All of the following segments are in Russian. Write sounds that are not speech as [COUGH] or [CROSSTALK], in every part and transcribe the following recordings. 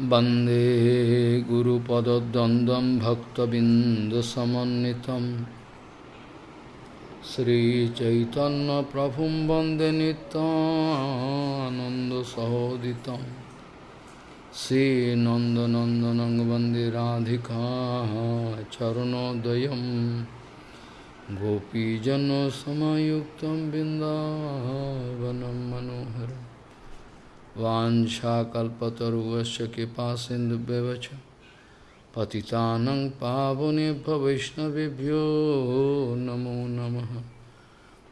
वन्दे गुरुपदद्वन्द्वं भक्तबिन्दुसमन्वितं श्रीचैतन्यप्रभुं वन्दे नितानन्दसहोदितं श्रीनन्दनन्दनं वन्दे राधिका चरणोदयं गोपीजनसमयुक्तं बिन्दावनं मनोहरम् वाछाकल्पतरुवश कृपा सिंधुव्यवच पतितानं पावनेभ्य वैष्णवेभ्यो नमो नमः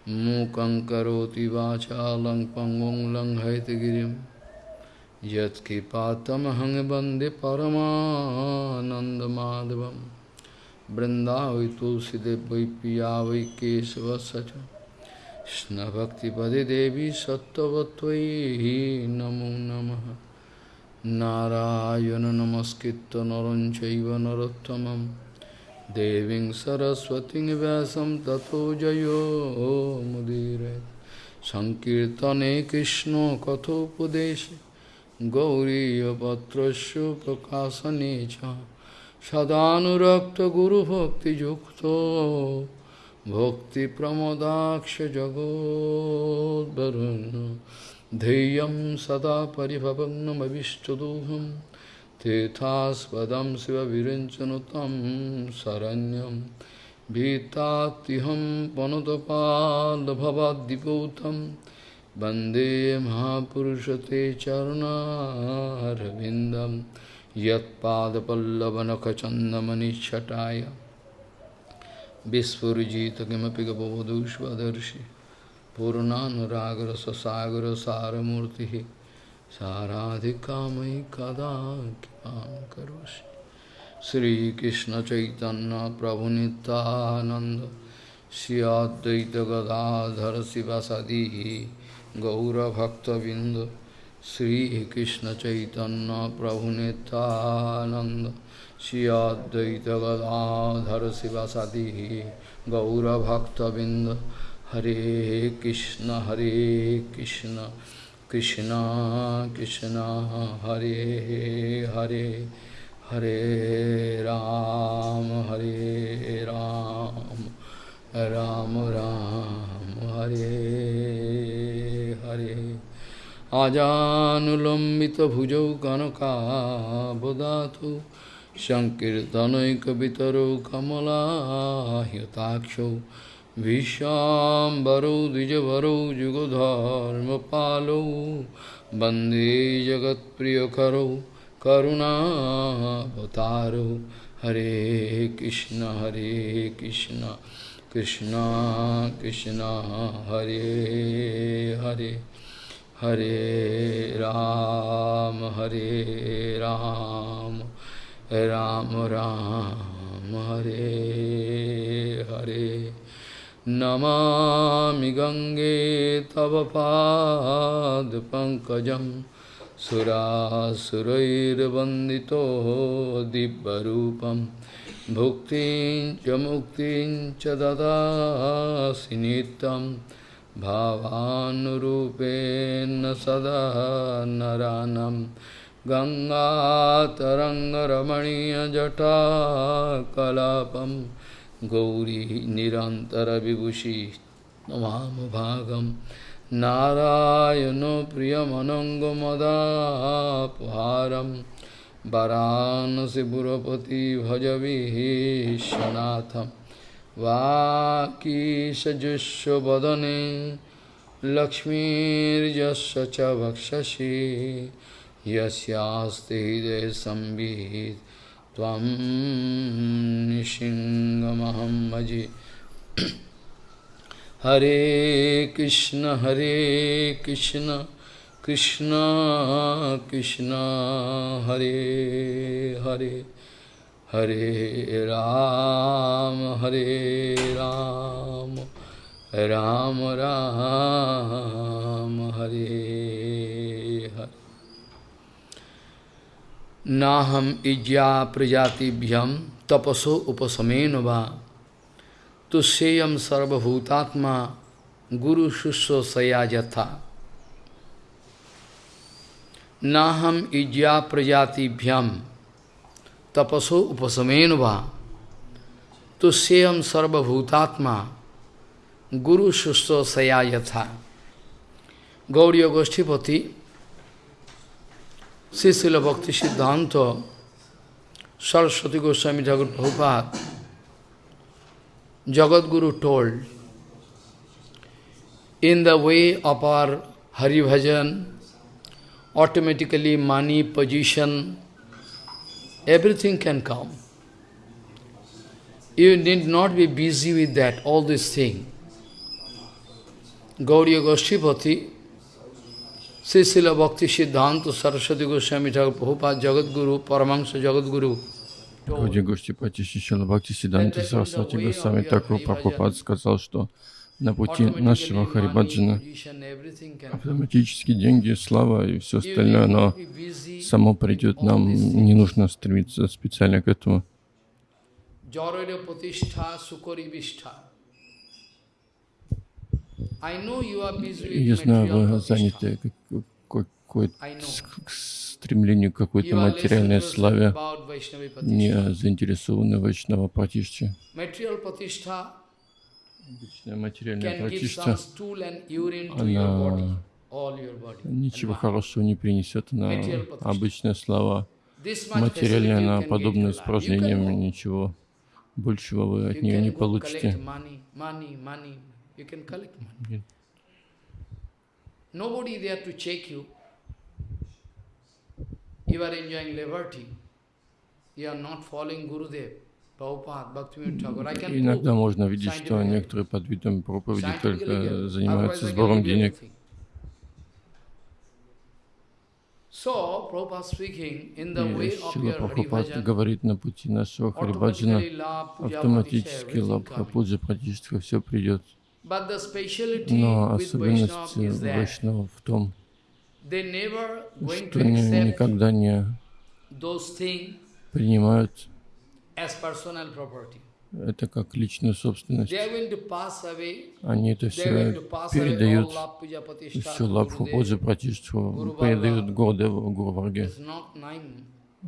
मूकं करोति वाचालं पङ्गुं लङ्घयतगिरिं यत्कृपातमहं वन्दे परमानन्दमाधवं बृन्दावै तुलसीदेव वै पिया वै केशवस्य কৃষ্ণভক্তিপদে দেবী সত্যবত্বয়ী নমো নম নারায়ণ নমস্কৃত নরঞ্চৈব নরোত্তম দেবীং সরস্বতী ব্যাসম তথো জয়োমুদীর সংকীর্তনে কৃষ্ণ কথোপদেশ গৌরীপত্র প্রকাশনে সদানুরক্ত গুরুভক্তিযুক্ত भक्तिप्रमोदाक्षजगोद्वरुन् ध्येयं सदा परिभवग्नमविष्टदोहं तीर्थास्पदं शिवविरञ्चनु तं शरण्यं भीतात्युहं पनुतपाल्भवाद्दिपूतं वन्दे महापुरुषते चरुणारविन्दं यत्पादपल्लवनखचन्दमनिच्छटाय Vispurujita kimapi gabodhushvadarshi Purnanuragra sasagra saramurti Saradhikamai kada kipam karoshi Sri Krishna Chaitanya Prabhu Nityananda Sri Advaita Gadadhar Sivasadihi Gaura Bhakta Vinda गौरभक्तबिंद श्रीकृष्ण चैतन्य प्रभु Nityanand Shri Advaita Gadadhar Sivasadi Gaura Bhakta Binda Hare Krishna Hare Krishna Krishna Krishna Hare Hare Hare Ram Hare Ram Ram Ram Hare Hare আজানুলম্বিত ভুজৌ কনকাবদাত সংকীর্তনৈকিতর কমলাহ্যতাক্ষ ভীষ্বরৌ দ্বিজবরৌ যুগধর্ম পালৌ বন্দে জগৎপ্রিয়করৌ করুণাবতারৌ হরে কৃষ্ণ হরে কৃষ্ণ কৃষ্ণ কৃষ্ণ হরে হরে हरे राम हरे राम राम राम, हरे हरे। नमामि गङ्गे तव पादपङ्कजं सुरासुरैर्वन्दितो दिव्यरूपं। भुक्तिं च मुक्तिं च ददासि भावानुरूपेण सदा नरानम् गङ्गातरङ्गरमणीयजटाकलापं गौरी निरन्तरविभूषि भागं नारायणो प्रियमनङ्गमदापहारं वरानसिपुरपति भजविश्वनाथं वाकीशजुष्वदने लक्ष्मीर्यस्य च वक्षसि। यस्यास्ते हृदय संवित् त्वं हरे कृष्ण हरे कृष्ण कृष्ण कृष्ण, हरे हरे। हरे राम हरे राम राम राम, हरे हरे। नाहम इज्या प्रजातिभ्यम तपसो उपसमेन वा। तुष्येयम सर्वभूतात्मा, गुरु शुश्रूषया यथा। Naham ijya prajati bhyam tapaso upasamenuva. To seyam sarva bhutatma. Guru shusto sayayatha. Gauriya Goshtipati. Sisila Bhakti Siddhanta. Jagat Guru told. In the way of our Hari Bhajan, automatically money, position, everything can come. You need not be busy with that, all these things. Gauriya Goshtipati, Sisila Bhakti Siddhanta Saraswati Goswami Thakur Prabhupada Jagat Guru, Paramahansa Jagat Guru, Гауди Гоштипати Шишила Бхакти Сиданти Сарасвати Госвами Такур Прабхупад сказал, что на пути нашего Харибаджана автоматически деньги, слава и все остальное, оно само придет. Нам не нужно стремиться специально к этому. Я знаю, вы заняты какой-то стремлению к какой-то материальной славе, не заинтересованы в Вайшнава Пратишче. Обычная материальная пратишта, она ничего хорошего не принесет, она обычная слава. Материальная, она подобна испражнениям, ничего большего вы от нее не получите. Nobody there to check you. You are enjoying liberty. You are not following Gurudev. Иногда можно видеть, что некоторые под видом проповеди только занимаются сбором денег. И Шила Прабхупад говорит, на пути нашего Харибаджана автоматически лабха, пуджа, прадиштха, все придет. Но особенность Вайшнава в том, что они никогда не принимают это как личную собственность. Они это все передают, всю лапху поджи пратиштху, передают Гурдеву, Гурварге.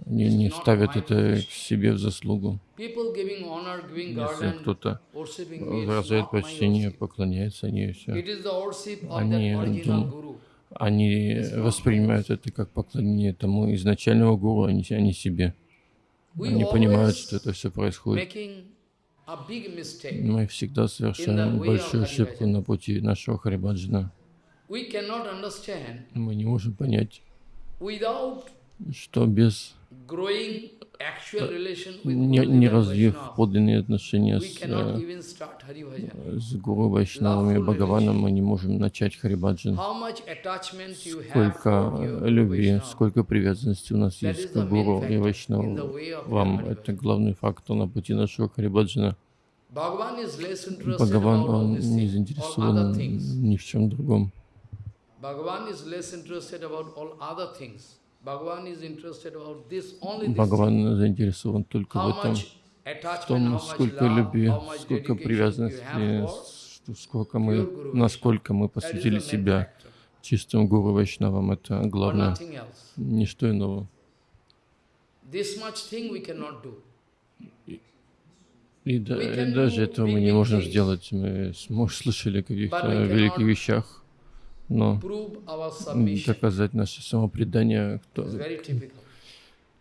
Они не ставят это к себе в заслугу. Если кто-то выражает почтение, поклоняется, они все. Они, дум, они воспринимают это как поклонение тому изначальному гуру, а не, а не понимают, что это все происходит. Мы всегда совершаем большую ошибку на пути нашего Харибаджана. Мы не можем понять, что без не, не развив подлинные отношения с, э, с Гуру Вайшнавами Бхагаваном, мы не можем начать Харибаджан. Сколько любви, сколько привязанности у нас есть к Гуру и Вайшнаву. Вам это главный фактор на пути нашего Харибаджана. Бхагаван, он не заинтересован ни в чем другом. Бхагаван Бхагаван заинтересован только в этом, в том, сколько любви, сколько привязанности, сколько мы, насколько мы посвятили себя чистым Гуру Вайшнавам. Это главное, ничто иного. И, да, и даже этого мы не можем сделать. Мы слышали о каких-то великих вещах, но доказать наше самопредание, кто,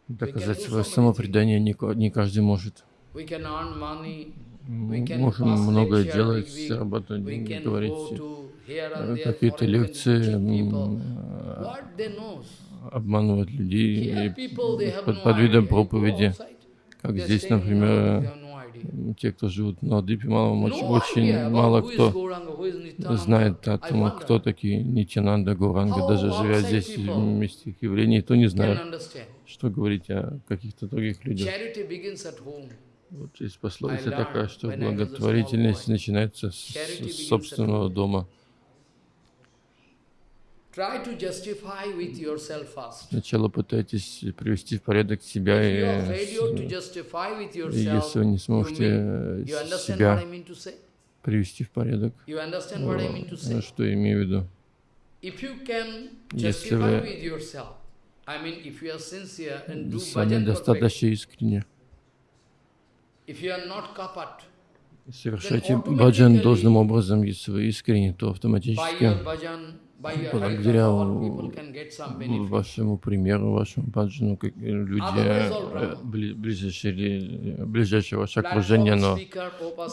доказать свое самопредание не, не каждый может. Мы можем многое делать, зарабатывать деньги, говорить э, какие-то лекции, обманывать людей под, под видом проповеди, как здесь, например, те, кто живут на Дипе, мало, очень мало кто знает о том, кто такие Нитянанда, Гуранга, даже живя здесь, в месте их явлений, то не знает, что говорить о каких-то других людях. Вот есть пословица такая, что благотворительность начинается с собственного дома. Сначала пытайтесь привести в порядок себя, и, если вы не сможете себя привести в порядок, ну, что я имею в виду? Если вы сами достаточно искренне. Совершайте баджан должным образом, если вы искренне, то автоматически благодаря вашему примеру, вашему баджану, люди, э, ближайшее, ближайшее ваше окружение, оно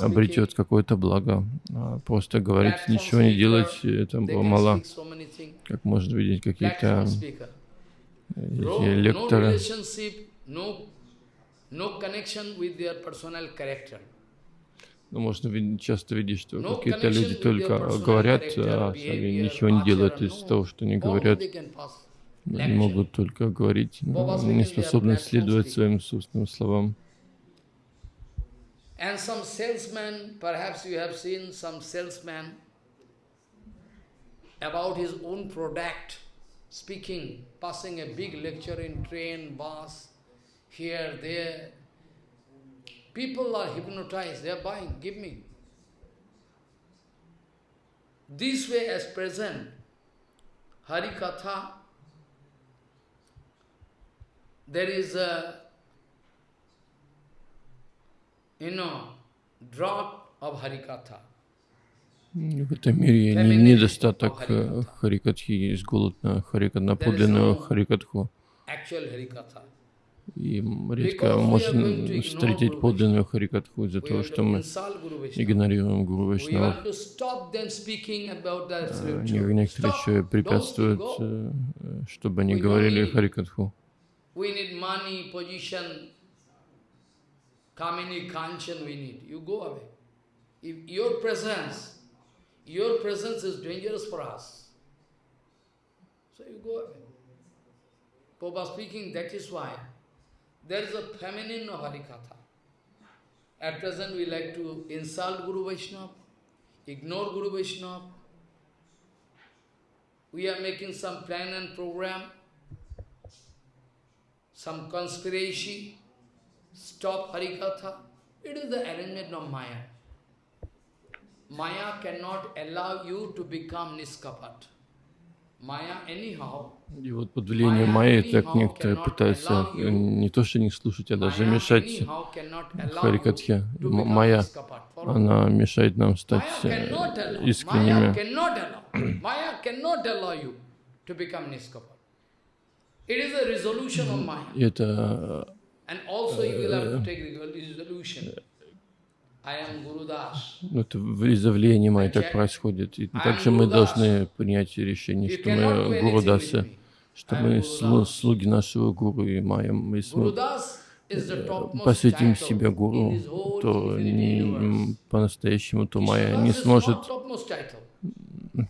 обретет какое-то благо. А просто говорить, ничего не делать, это было мало. Как можно видеть какие-то лекторы, но можно часто видеть, что какие-то люди только говорят, а сами ничего не делают из того, что они говорят. Они могут только говорить, но не способны следовать своим собственным словам. And some salesman, perhaps you have seen some salesman about his own product, speaking, passing a big lecture in train, bus, here, there, People are hypnotized, they are buying, give me. This way as present, Hari Katha, there is a, you know, drought of Hari Katha. В этом мире недостаток Харикатхи, есть голод на Харикат, на подлинную Харикатху. И редко можно встретить подлинную Харикатху из-за того, что мы игнорируем Гуру Вайшнава. Некоторые еще препятствуют, э, чтобы они говорили Харикатху. Your presence is dangerous for us. So you go away. Papa speaking, that is why There is a feminine of Harikatha. At present we like to insult Guru Vaishnava, ignore Guru Vaishnava. We are making some plan and program, some conspiracy, stop Harikatha. It is the arrangement of Maya. Maya cannot allow you to become Niskapat. И вот под влиянием Майи так некоторые пытаются не то что не слушать, а даже мешать Харикатхе. Майя, она мешает нам стать э, искренними. И это это влияния Майи так происходит. И также мы должны принять решение, что мы Гуру Дасы, что мы слуги нашего Гуру и Майя. Если мы посвятим себя Гуру, то по-настоящему, то Майя не сможет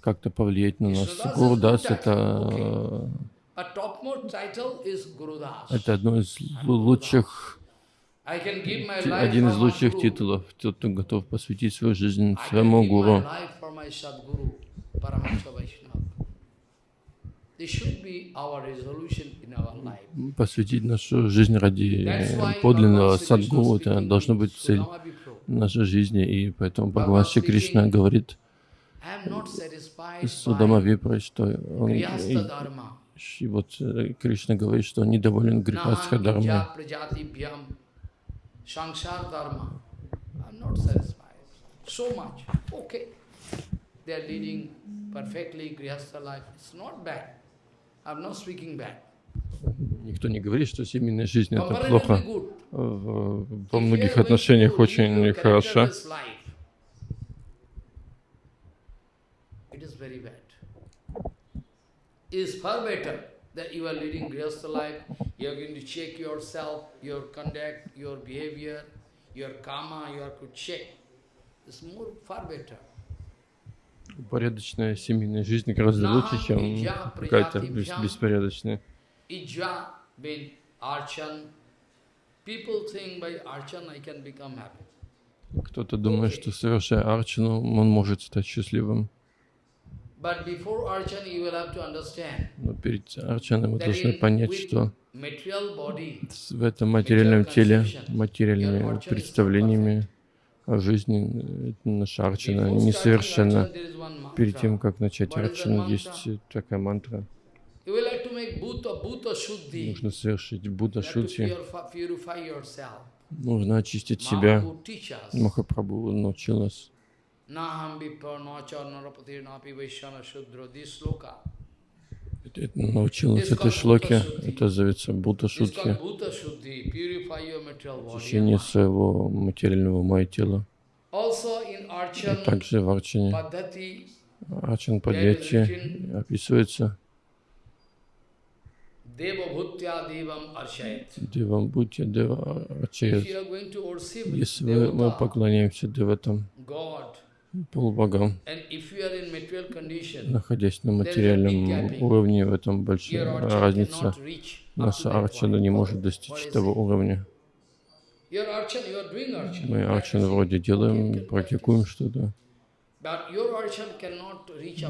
как-то повлиять на нас. Гуру Дас — это, это одно из лучших один из лучших титулов, тот, кто готов посвятить свою жизнь своему гуру. Посвятить нашу жизнь ради подлинного садгуру, это должно быть цель нашей жизни, и поэтому Бхагаван Шри Кришна говорит Судама Випра, что он, и, и вот э, Кришна говорит, что он недоволен грехастха дармой. Sansar Dharma. I'm not satisfied. So much. Okay. They are leading perfectly Grihastha life. It's not bad. I'm not speaking bad. Никто не говорит, что семейная жизнь это плохо. Во многих отношениях очень хорошо. Is far better that you are leading Grihastha life, you are going to check yourself, your conduct, your behavior, your karma, you are to check. It's more, far better. Порядочная семейная жизнь гораздо лучше, чем какая-то беспорядочная. Кто-то думает, что совершая арчану, он может стать счастливым. Но перед арчаной мы должны понять, что в этом материальном теле, материальными представлениями о жизни наша арчана несовершенна. Перед тем, как начать арчану, есть такая мантра. Нужно совершить Будда Шудхи. Нужно очистить себя. Махапрабху научил нас. Научил нас этой шлоке, это зовется Будда Шудхи, очищение своего материального ума и тела. И также в Арчане, Арчан Падьяти описывается. Девам Бхутя Дева Арчает. Если мы поклоняемся Деватам, полубогам, находясь на материальном уровне, в этом большая разница. Наша арчана не может достичь того уровня. Мы арчан вроде делаем, практикуем что-то.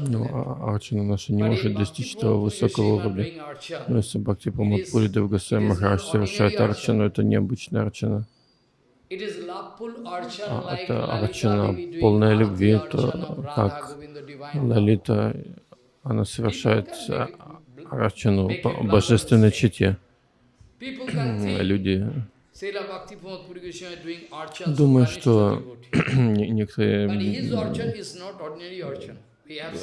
Но а, арчана наша не может достичь того высокого уровня. Но если Бхакти Прамод Пури Дев Госвами Махарадж совершает арчану, это необычная арчана. А это арчана полная любви, это как Лалита, она совершает арчану божественной чете. Люди Думаю, что [CLEARS THROAT] некоторые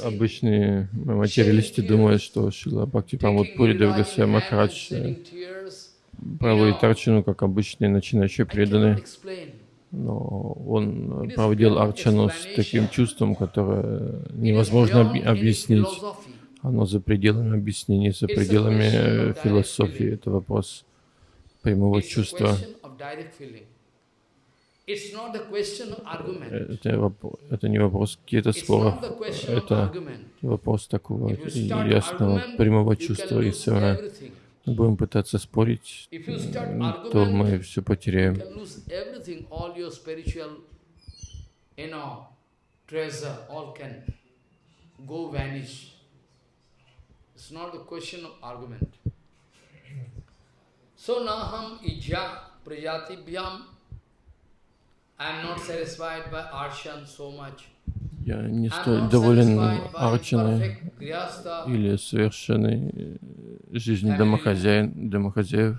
обычные материалисты думают, что Шила Бхакти Памут Пури Девгасия Махарадж э, проводит арчану, как обычные начинающие преданные. Но он проводил арчану с таким чувством, которое невозможно объяснить. Оно за пределами объяснений, за пределами э, философии. Это вопрос прямого чувства. Это, это не вопрос каких-то споров, это вопрос такого ясного прямого чувства. Если мы будем пытаться спорить, то мы все потеряем. It's not a question of argument. So naham ijya prajatibhyam. I am not satisfied by arshan so much. Я не столь доволен арчаной или совершенной э, жизнью домохозяин, домохозяев.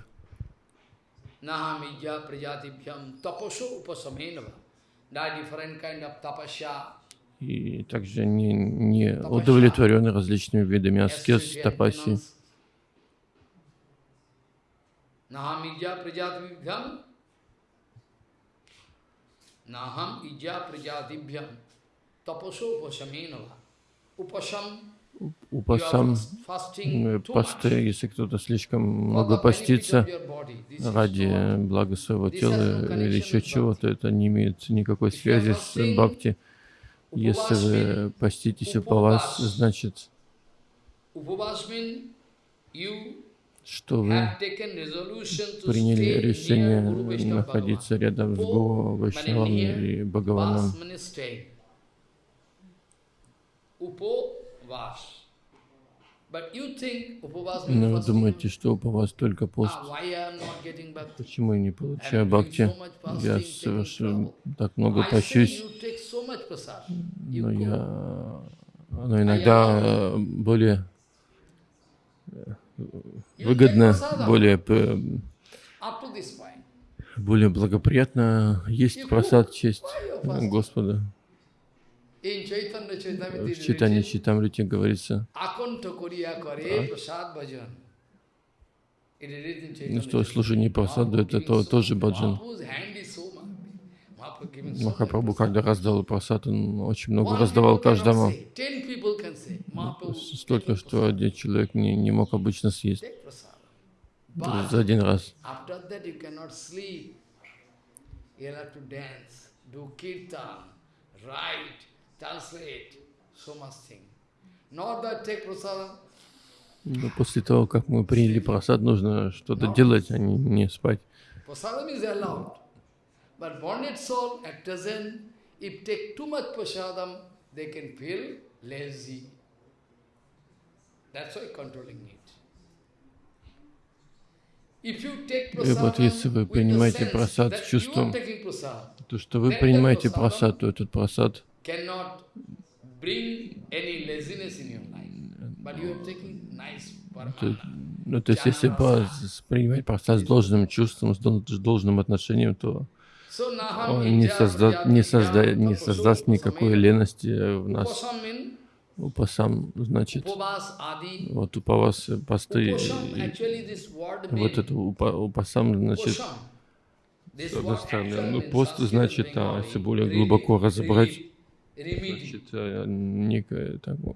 И также не, не удовлетворены различными видами аскез, тапаси. Naham ijja prajatibhyam. Упасам, посты, если кто-то слишком много постится ради блага своего тела или еще чего-то, это не имеет никакой связи с бхакти. Если вы поститесь по вас, значит, что вы приняли решение находиться рядом с Го, Вайшнавом и Бхагаваном. Но вы думаете, что Упавас только пост. Почему я не получаю бхакти? Я совершенно так много пощусь. Но я но иногда более выгодно, более, более благоприятно есть просад честь Господа. В читании Читамрити говорится, ну что, служение просаду, это то, тоже баджан. Махапрабху, когда раздал просад, он очень много раздавал каждому. Столько, что один человек не, не мог обычно съесть. За один раз. Но после того, как мы приняли просад, нужно что-то делать, а не, не спать. И вот если вы принимаете просад с чувством, то что вы принимаете просад, то этот просад ну, то есть, если принимать процесс с должным чувством, с должным отношением, то он не, созда, не, созда, не создаст никакой лености в нас. Упасам значит, вот упавас, посты, вот это упа, упасам значит, с одной стороны, ну, пост значит, а, если более глубоко разобрать, значит, а, некое там, ну,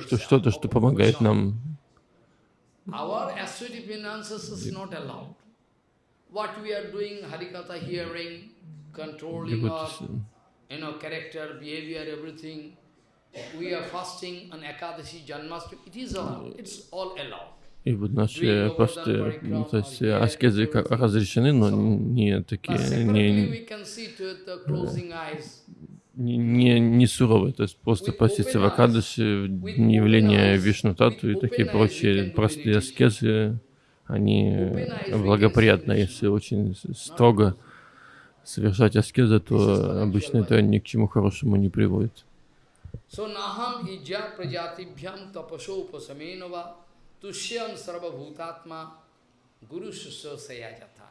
что что-то, что помогает нам Our ascetic finances is not allowed. What we are doing, Harikatha hearing, controlling our, you know, character, behavior, everything. We are fasting on Ekadashi, Janmashtami. It is all, it's all allowed. И вот наши посты, ну, то есть аскезы разрешены, но не такие, не, не, не суровые, то есть просто поститься в Акадыше, явление Вишну Тату и такие прочие простые аскезы, они благоприятны, если очень строго совершать аскезы, то обычно это ни к чему хорошему не приводит. Тушьям сарвабхутатма гуру саяджата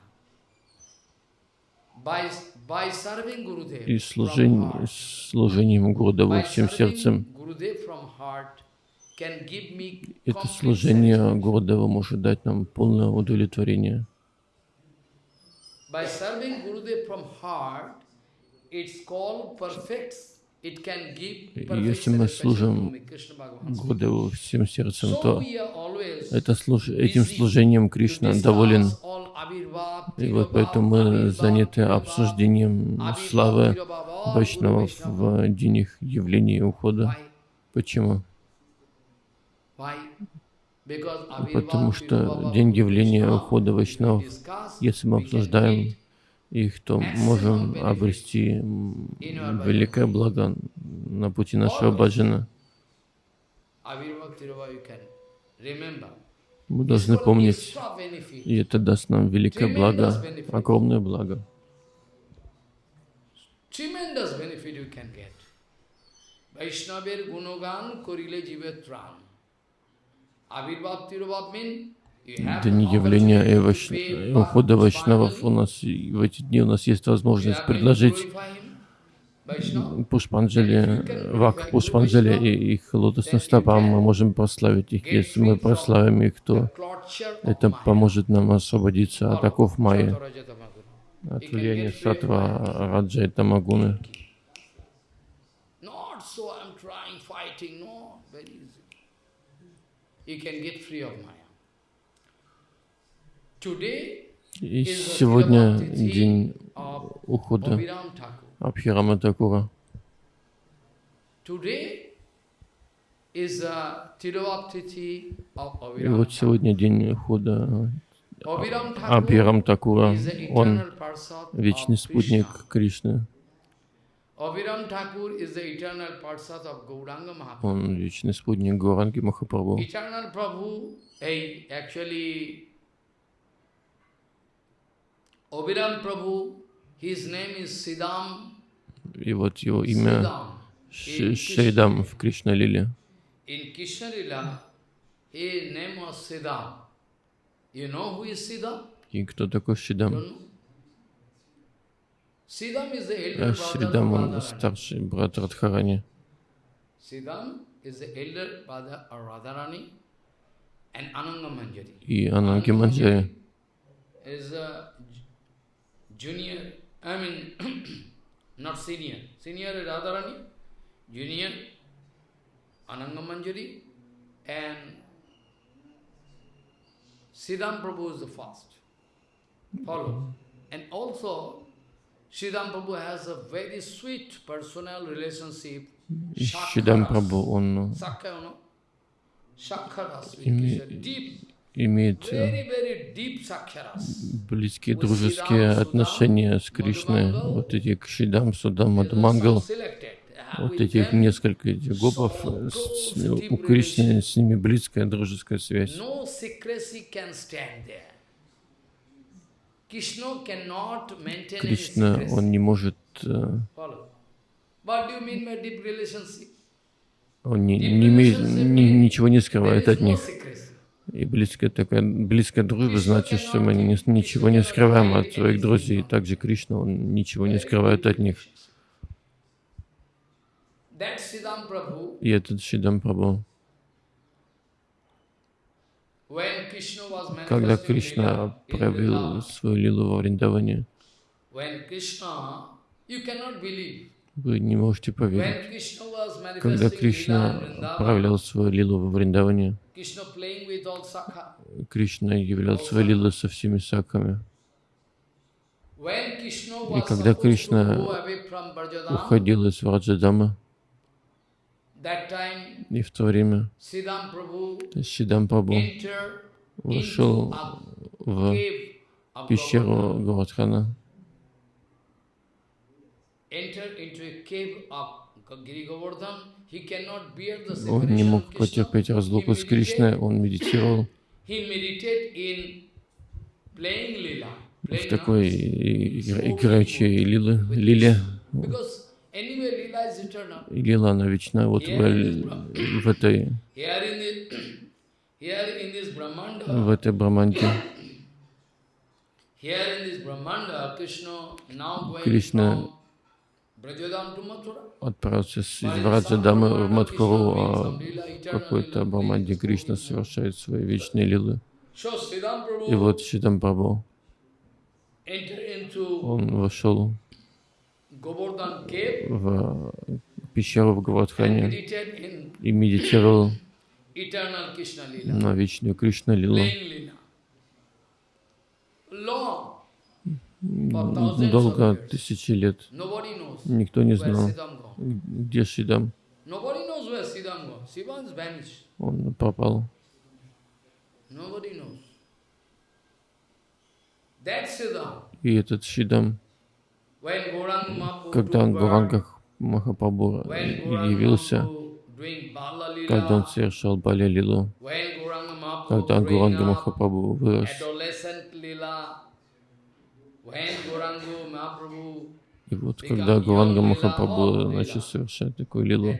и служением, служением Гурудеву всем сердцем. Это служение Гурудева может дать нам полное удовлетворение. Если мы служим Гурудеву всем сердцем, то это служ... этим служением Кришна доволен. И вот поэтому мы заняты обсуждением славы Вайшнавов в день их явления и ухода. Почему? Потому что день явления ухода Вайшнавов, если мы обсуждаем их, то можем обрести великое благо на пути нашего баджана. Мы должны помнить, и это даст нам великое благо, огромное благо. Vaishnavir gunogan korile jivet tran. Avirbhav tirobhav mean дни явления и, вайш... и ухода вайшнавов у нас в эти дни у нас есть возможность предложить Пушпанджали, Вак Пушпанджали и их лотосным стопам мы можем прославить их. Если мы прославим их, то это поможет нам освободиться от оков Майи, от влияния Сатва, Раджа и Тамагуны. You can get free of Maya. И сегодня день ухода Абхирама Такура. И вот сегодня день ухода Абхирам Такура. Он вечный спутник Кришны. Он вечный спутник Гауранги Махапрабху. Обирам Прабhu, his name is Siddham. И вот его имя Шридам в Кришна Лиле. In Krishna Lila, his name was Siddham. You know who is Siddham? И кто такой Шридам? Шридам, он старший брат Радхарани. Siddham is the elder brother of Radharani and Ananga Manjari. И Ананги Манджари junior, I mean, [COUGHS] not senior. Senior is Radharani, junior Ananga Manjari, and Siddham Prabhu is the first. Follow. Mm-hmm. And also, Siddham Prabhu has a very sweet personal relationship. Siddham Prabhu, он deep имеет э, близкие дружеские отношения с Кришной. Вот эти Кшидам, Судам, Мадмангал, вот этих несколько этих гопов, с, у Кришны с ними близкая дружеская связь. Кришна, он не может э, Он не, не имеет, ни, ничего не скрывает от них. И близкая, такая, близкая дружба значит, что мы не, ничего не скрываем от своих друзей. Также Кришна, он ничего не скрывает от них. И этот Шидам Прабhu, когда Кришна проявил свою лилу во Вриндаване, вы не можете поверить. Когда Кришна проявлял свою лилу во Вриндаване, Кришна являл свою лилу со всеми саками. И когда Кришна уходил из Враджадама, и в то время Сидам Прабhu вошел в пещеру Гавадхана. Он не мог потерпеть разлуку с Кришной, он медитировал. В такой играющей лиле. И лила, она вечна вот в, в этой в этой Браманде. Кришна отправился из Враджадамы в Мадхуру, а какой-то Браманде Кришна совершает свои вечные лилы. И вот Шидам Прабhu, он вошел в пещеру в Гавадхане и медитировал на вечную Кришна Лилу. Долго, тысячи лет. Никто не знал, где Шидам. Он пропал. И этот Шидам, когда Гуранга Махапрабху явился, когда он совершал Бали Лилу, когда Гуранга Махапрабху вырос, и вот когда Гуранга Махапрабху начал совершать такую лилу,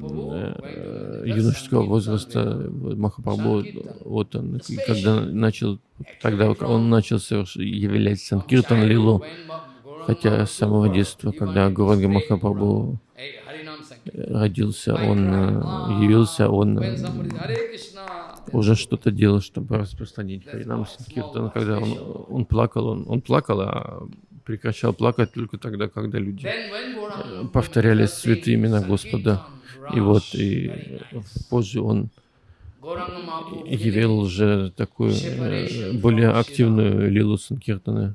э, юношеского возраста Махапрабху, вот он, когда начал, тогда он начал совершать, являть Санкиртан Лилу, хотя с самого детства, когда Гуранга Махапрабху родился, он э, явился, он э, уже что-то делал, чтобы распространить Харинам Санкиртан. Когда он, он плакал, он, он плакал, а прекращал плакать только тогда, когда люди э, повторяли святые имена Господа. И вот, и позже он явил уже такую более активную лилу Санкиртана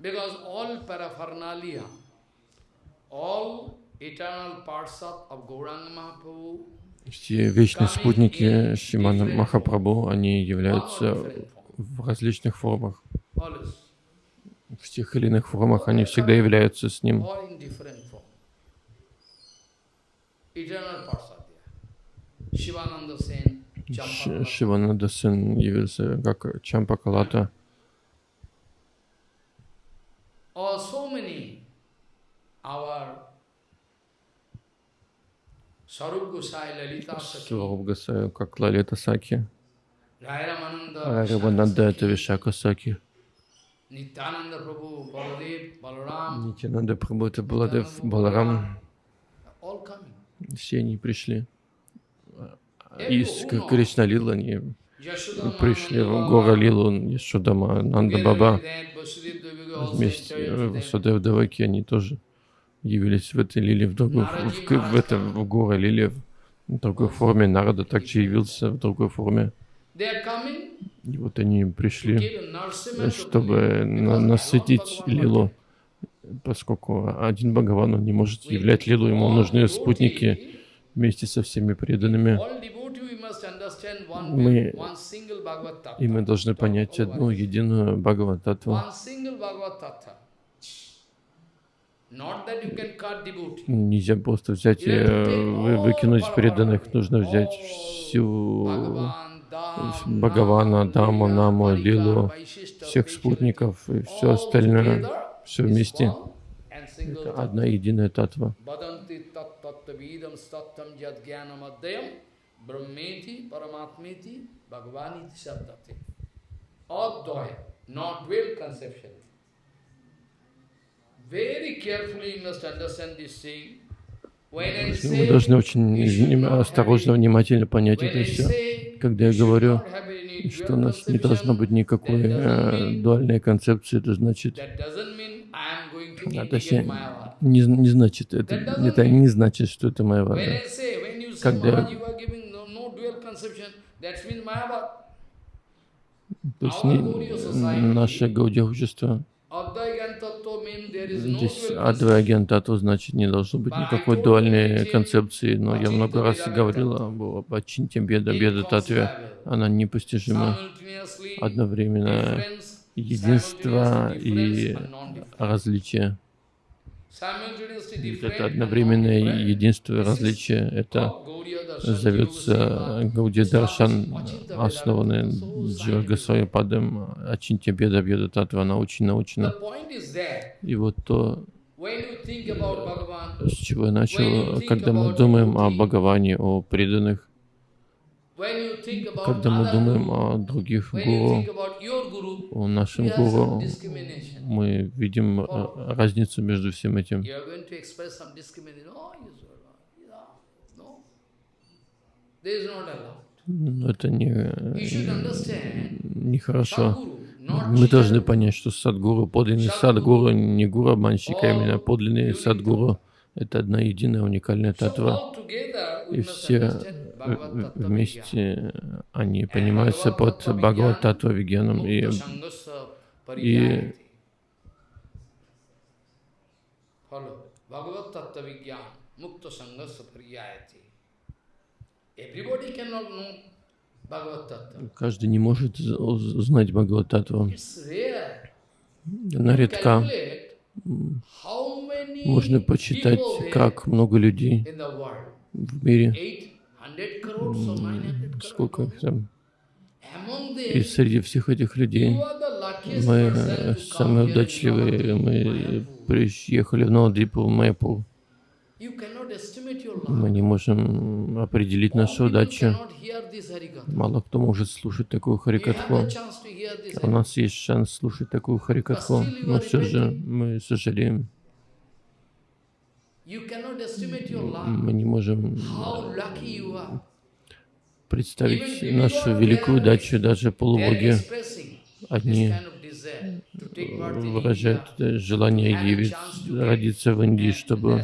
все вечные спутники Шимана Махапрабху, они являются в различных формах. В тех или иных формах они всегда являются с ним. Шивананда Сен явился как Чампакалата. Oh, so many our Сваруб Госай, как Лалита Саки. Рабананда это Вишака Саки. Нитянанда Прабhu это Баладев, Баларам. Все они пришли. Из Кришна Лила они пришли в Гора Лилу, Яшудама, Нанда Баба. Вместе Васудев Даваки они тоже явились в этой лиле, в, другой, в, в, в, этом, в горе лиле, в другой форме. Народа также явился в другой форме. И вот они пришли, чтобы на насытить лилу, поскольку один Бхагаван он не может являть лилу, ему нужны спутники вместе со всеми преданными. Мы, и мы должны понять одну единую Бхагавататву. Нельзя просто взять и э, выкинуть преданных, нужно взять всю Бхагавана, Даму, Наму, Лилу, всех спутников и все остальное, все вместе. Это одна единая татва. Advaya, not well conception. Мы должны очень осторожно, внимательно понять это все. Когда я говорю, что у нас не должно быть никакой э, дуальной концепции, это значит, а, точнее, не, не значит, это, это не значит, что это моя вода. Когда то есть не, наше Гаудия общество Здесь Адвайаген Тату значит не должно быть никакой дуальной концепции, но я много раз говорил об Ачинте Беда, Беда Татве, она непостижима. Одновременно единство и различие. Это одновременное единство и различие. Это зовется Гауди Даршан, основанный Джива Гасвами Падом Ачинтя Беда Беда Татва, она очень научна. И вот то, с чего я начал, когда мы думаем о Бхагаване, о преданных, когда мы думаем о других гуру, о нашем гуру, мы видим э, разницу между всем этим. Но это не, не хорошо. Мы должны понять, что садгуру, подлинный садгуру, не гуру обманщик, а именно подлинный садгуру — это одна единая уникальная татва. И все вместе они понимаются под Бхагават Татва Вигьяном и, и Bhagavad Tattva Vigyan Mukta Sangasa Pariyayati. Каждый не может узнать Бхагавататтву. Она редка. Можно почитать, как много людей в мире. Сколько их там? И среди всех этих людей мы самые удачливые. Мы приехали в Новодипу, в Мэйпл. Мы не можем определить нашу удачу. Мало кто может слушать такую харикатху. У нас есть шанс слушать такую харикатху, но все же мы сожалеем. Мы не можем представить нашу великую удачу даже полубоги. Одни выражает желание явиться, родиться в Индии, чтобы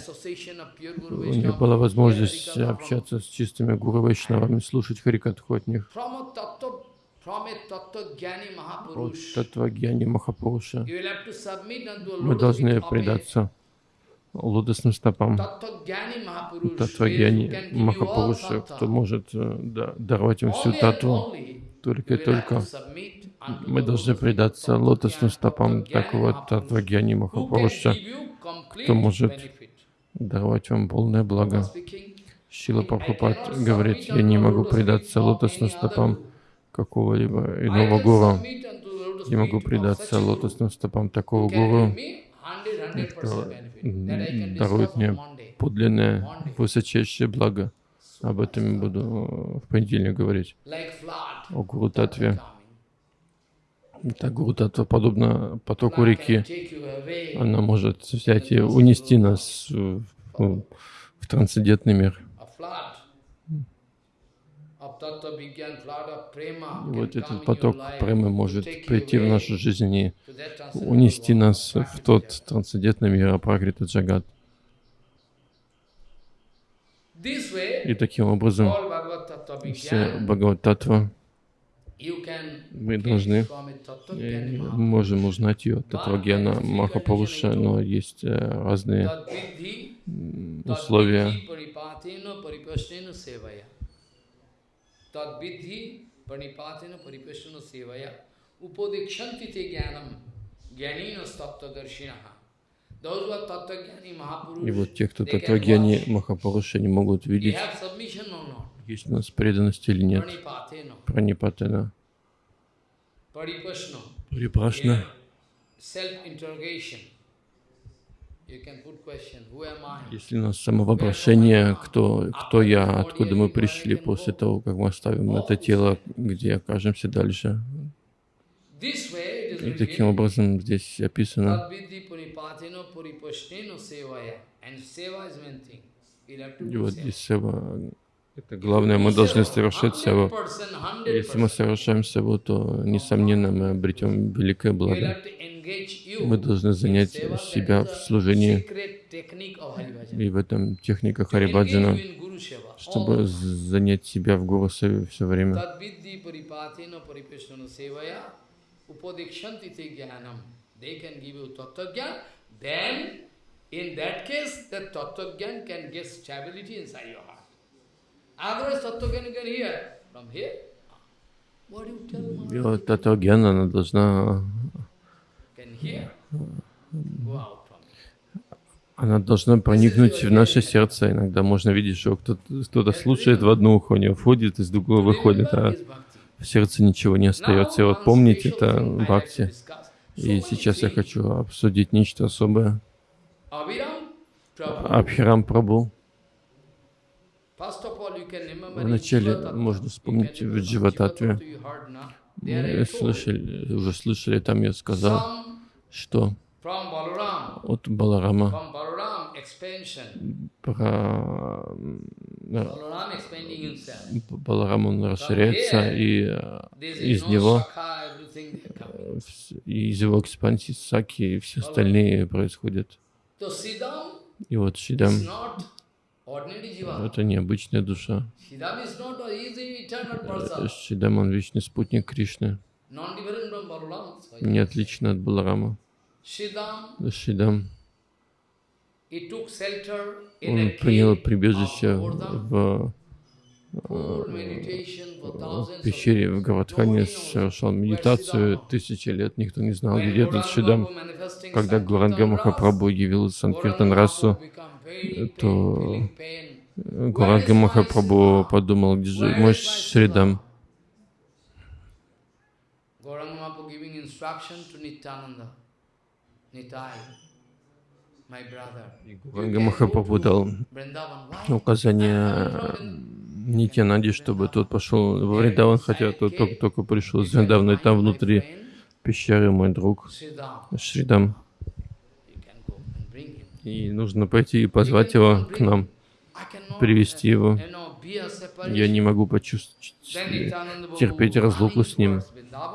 у них была возможность общаться с чистыми гуру Вайшнавами, слушать Харикатху от них. Татвагьяни Махапуруша мы должны предаться лотосным стопам. Татвагьяни Махапуруша, кто может э, да, даровать им всю татву, только и только мы должны предаться лотосным стопам такого Татвагьяни Махапуруша, кто может давать вам полное благо. Шила Прабхупад говорит, я не могу предаться лотосным стопам какого-либо иного гуру. Я могу предаться лотосным стопам такого гуру, кто дарует мне подлинное, высочайшее благо. Об этом я буду в понедельник говорить. О Гуру Татве. Так Гуру Татва подобно потоку реки. Она может взять и унести нас в, в, трансцендентный мир. И вот этот поток премы может прийти в нашу жизнь и унести нас в тот трансцендентный мир Апракрита Джагат. И таким образом все Бхагават-татва мы должны, можем узнать ее Татвагьяна Махапуруша, но есть э, разные условия. И вот те, кто Татвагьяни Махапуруша не могут видеть, есть у нас преданность или нет. Пранипатена. Парипашна. Если у нас самовоображение, кто, кто я, откуда мы пришли после того, как мы оставим это тело, где окажемся дальше. И таким образом здесь описано. И вот здесь сева, это главное, мы должны совершать севу. Если мы совершаем севу, то, несомненно, мы обретем великое благо. Мы должны занять себя в служении и в этом техника Харибаджана, чтобы занять себя в Гуру все время. in that case, that Tattva can get stability inside your heart. И вот Tattva она должна она должна проникнуть в наше сердце. Иногда можно видеть, что кто-то кто слушает в одно ухо, у него входит, из другого выходит, а в сердце ничего не остается. И вот помните это бхакти. И сейчас я хочу обсудить нечто особое. Абхирам Прабhu. Вначале можно вспомнить в Дживататве. Мы слышали, уже слышали, там я сказал, что от Баларама. Про Баларам он расширяется, и из него, из его экспансии Саки и все остальные происходят. И вот Шидам это необычная душа. Шидам он вечный спутник Кришны. Не отлично от Баларама. Шидам, он принял прибежище в, в пещере в Гавадхане, совершал медитацию тысячи лет, никто не знал, где этот Шидам. Когда Гуранга Махапрабху явил Санкиртан Расу, то Гуранга Махапрабху подумал, где же мой Шридам? Ганга Махапрабху дал указание Нитянанде, чтобы тот пошел в Вриндаван, хотя тот только, только пришел из Вриндавана, и там внутри пещеры мой друг Шридам. И нужно пойти и позвать его к нам, привести его. Я не могу почувствовать, терпеть разлуку с ним.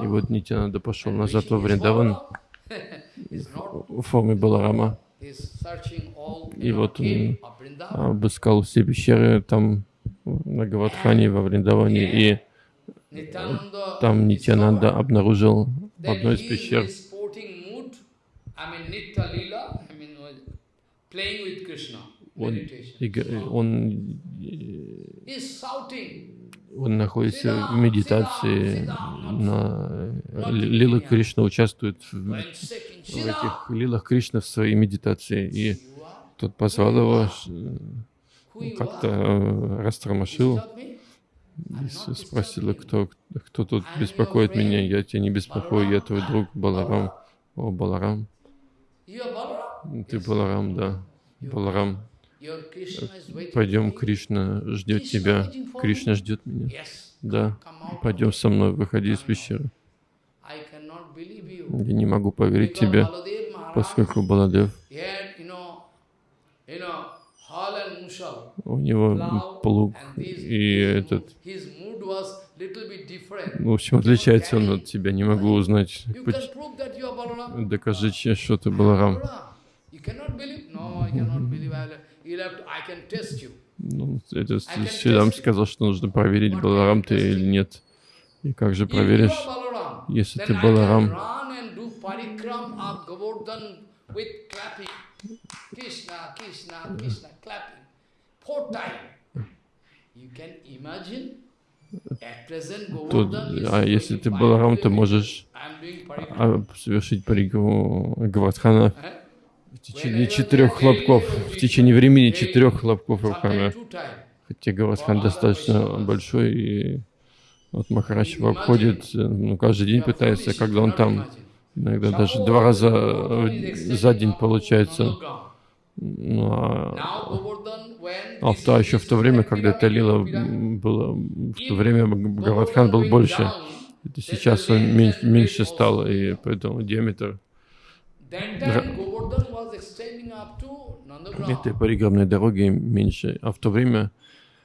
И вот Нитянанда пошел назад во Вриндаван в форме Баларама. И вот он обыскал все пещеры там на Гавадхане, во Вриндаване, и там Нитянанда обнаружил в одной из пещер он, он, он находится в медитации, на Лила Кришна участвует в, в этих лилах Кришна в своей медитации. И тот позвал его, как-то э, растормошил, и спросил, кто, кто тут беспокоит меня. Я тебя не беспокою, я твой друг Баларам. О, Баларам. Ты Баларам, да. Баларам. Пойдем, Кришна ждет тебя. Кришна ждет меня. Да, пойдем со мной, выходи из пещеры. Я не могу поверить тебе, поскольку Баладев, у него плуг и этот, в общем, отличается он от тебя, не могу узнать. Докажи, что ты Баларам. Ну, это Шридам сказал, что нужно проверить, Баларам ты или нет. И как же проверишь, если ты Баларам? Тут, а если ты Баларам, ты можешь а, совершить парикраму Гавардхана в течение четырех хлопков, в течение времени четырех хлопков руками. Хотя Гавардхан достаточно большой, и вот Махарадж обходит, ну, каждый день пытается, когда он там, иногда даже два раза за день получается. Ну, а, а в то, еще в то время, когда это лила было, в то время Гавардхан был больше, это сейчас он меньше, меньше стал, и поэтому диаметр этой париграммной дороги меньше. А в то время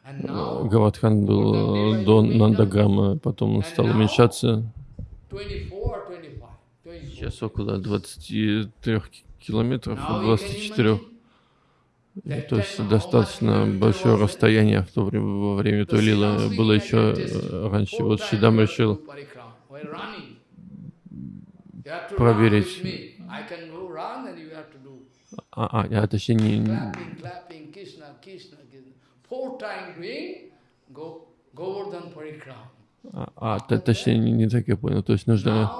Гавардхан был до Нандаграма, потом он стал уменьшаться. Сейчас около 23 километров, 24. То есть достаточно большое расстояние в то время, во время той лилы было еще раньше. Вот Шидам решил проверить. А, а, а точнее не... А, а точнее не, не так я понял. То есть нужно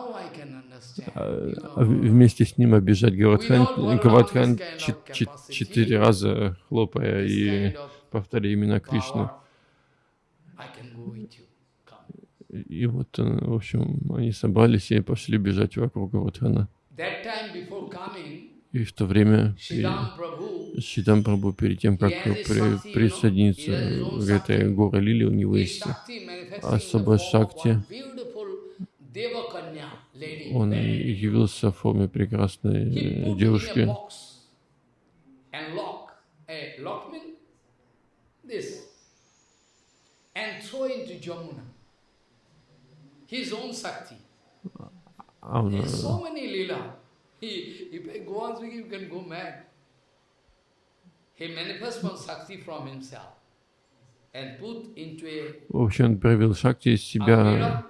а, вместе с ним обижать Гавадхан, Гавадхан четыре раза хлопая и повторяя имена Кришны. И вот, в общем, они собрались и пошли бежать вокруг Гавадхана. И в то время Шидам Прабhu, перед тем, как при, присоединиться к этой горе Лили, у него есть особая шакти. Он явился в форме прекрасной девушки. His own Sakti. There's so many lila. He, if I go on speaking, you can go mad. He manifests one Shakti from himself and put into a... В общем, он проявил Шакти из себя,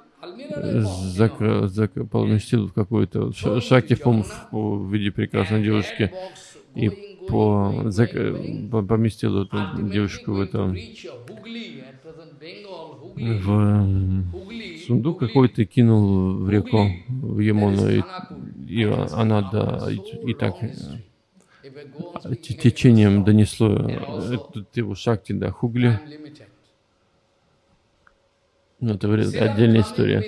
закрыл, закрыл, поместил в какую-то Шакти в, в виде прекрасной девушки и по, зак, поместил эту девушку в это в сундук какой-то кинул в реку, в Емону, и, и она да, и, и так течением донесло эту его шакти до Хугли. Но это отдельная история.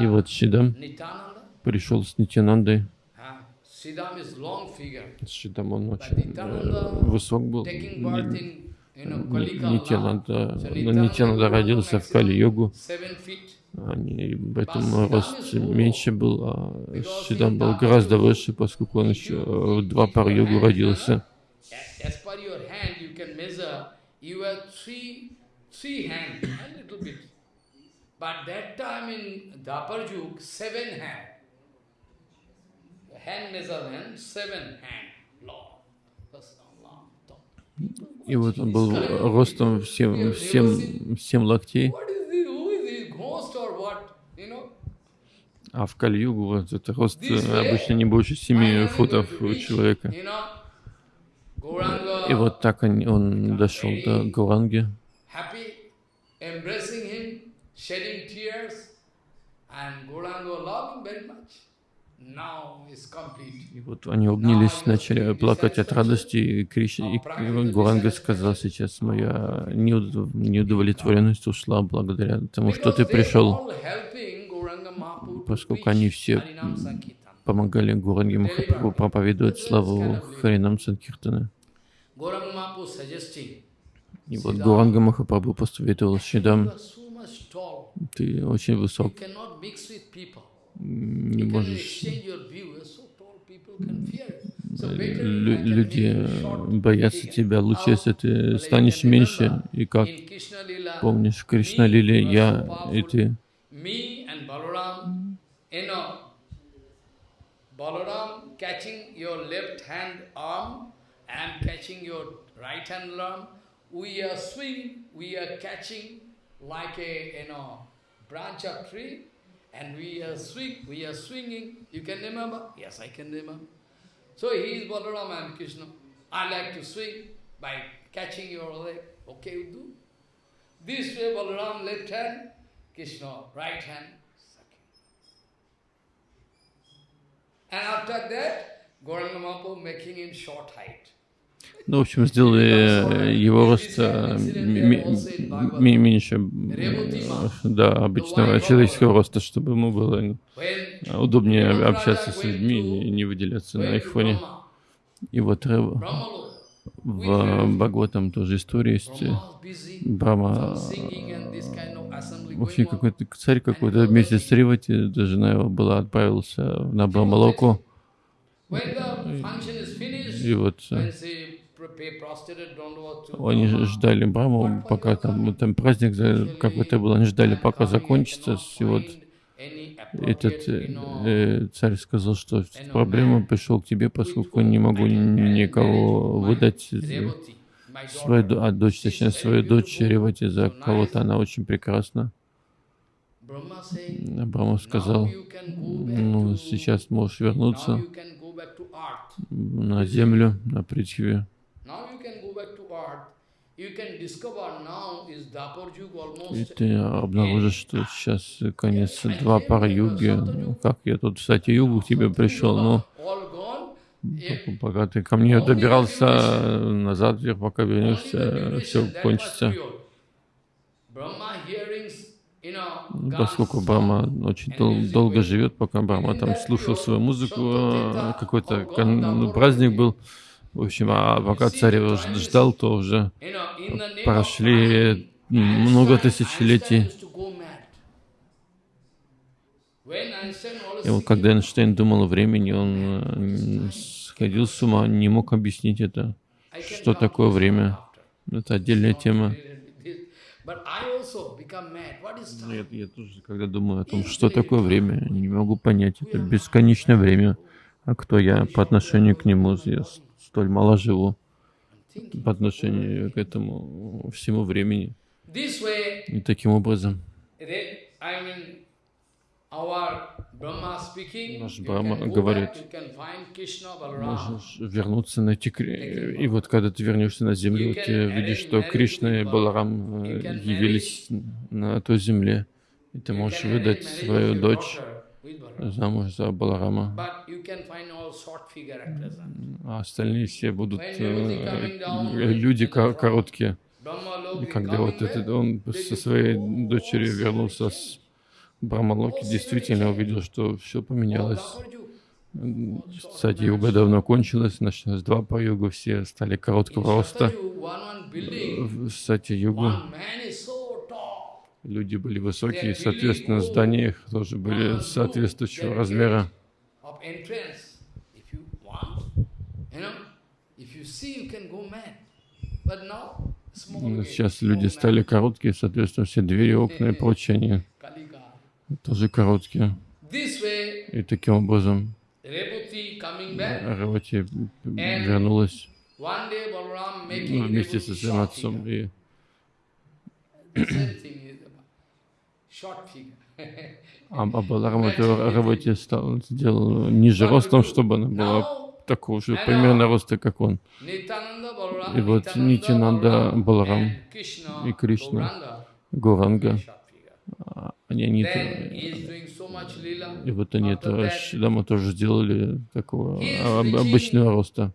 И вот Шидам пришел с Нитянандой. Шидам он очень э, высок был. Нитянанда, Нитянанда родился в Кали-йогу. Они, поэтому рост меньше был, а Шидам был гораздо выше, поскольку он еще в два пар йогу родился. But that time in Dapar Yug, seven hand. Hand measurement, seven hand law. И вот он был ростом в 7, 7, 7 локтей. А в Кали-югу вот это рост обычно не больше 7 футов у человека. И вот так он, он дошел до Гуранги. И вот они обнялись, начали плакать от радости, и, Криш... и Гуранга сказал, сейчас моя неудовлетворенность ушла благодаря тому, что ты пришел, поскольку они все помогали Гуранге Махапрабху проповедовать славу Харинам Санкиртана. И вот Гуранга Махапрабху посоветовал Шидам, ты очень высок, не можешь... Люди боятся тебя. Лучше, если ты станешь меньше, и как помнишь, в Кришна Лиле я и ты. Balaram catching your left hand arm and catching your right hand arm. We are swing, we are catching like a you know branch of tree And we are swing, we are swinging. You can remember? Yes, I can remember. So he is Balaram and Krishna. I like to swing by catching your leg. Okay, you do. This way Balaram left hand, Krishna right hand. Ну, в общем, сделали его рост э, меньше да, обычного человеческого роста, чтобы ему было удобнее общаться с людьми и не выделяться на их фоне. И вот В Бхагаватам тоже история есть. Брама, в общем, какой-то царь какой-то вместе с Ривати, жена его была, отправился на Брамалоку. И вот э, они ждали Браму, пока там, там праздник какой-то был, они ждали, пока закончится. И вот этот э, э, царь сказал, что проблема пришел к тебе, поскольку не могу никого выдать свою, а дочь, точнее, свою дочь Ревати за кого-то, она очень прекрасна. Брахма сказал, ну, сейчас можешь вернуться на землю, на Притхви. И ты обнаружишь, что сейчас конец два пара юги. Как я тут, кстати, югу к тебе пришел, но пока ты ко мне добирался назад, вверх, пока вернешься, все кончится. Поскольку Брама очень дол долго живет, пока Брама там слушал свою музыку, а, какой-то праздник был, в общем, а пока царь его ждал, то уже прошли много тысячелетий. И вот когда Эйнштейн думал о времени, он сходил с ума, не мог объяснить это, что такое время. Это отдельная тема. Нет, я тоже, когда думаю о том, что такое время, не могу понять. Это бесконечное время. А кто я по отношению к нему? Я столь мало живу по отношению к этому всему времени. И таким образом Наш Брахма говорит, можешь вернуться, найти И вот когда ты вернешься на землю, ты видишь, что Кришна и Баларам э, явились на той земле, и ты можешь выдать свою дочь замуж за Баларама. А остальные все будут э, люди короткие. И когда вот этот, он со своей дочерью вернулся с Брамалоки, действительно увидел, что все поменялось. Кстати, юга давно кончилась, началось два по югу, все стали короткого роста. Кстати, югу люди были высокие, соответственно, здания их тоже были соответствующего размера. Сейчас люди стали короткие, соответственно, все двери, окна и прочее, они тоже короткие. И таким образом Ревати вернулась вместе со своим отцом. И а, а Баларам это Равати стал, сделал ниже ростом, чтобы она была такого же примерно роста, как он. И вот Нитянанда, Баларам и Кришна, Гуранга, они, они и вот они это Шидама тоже сделали такого обычного роста.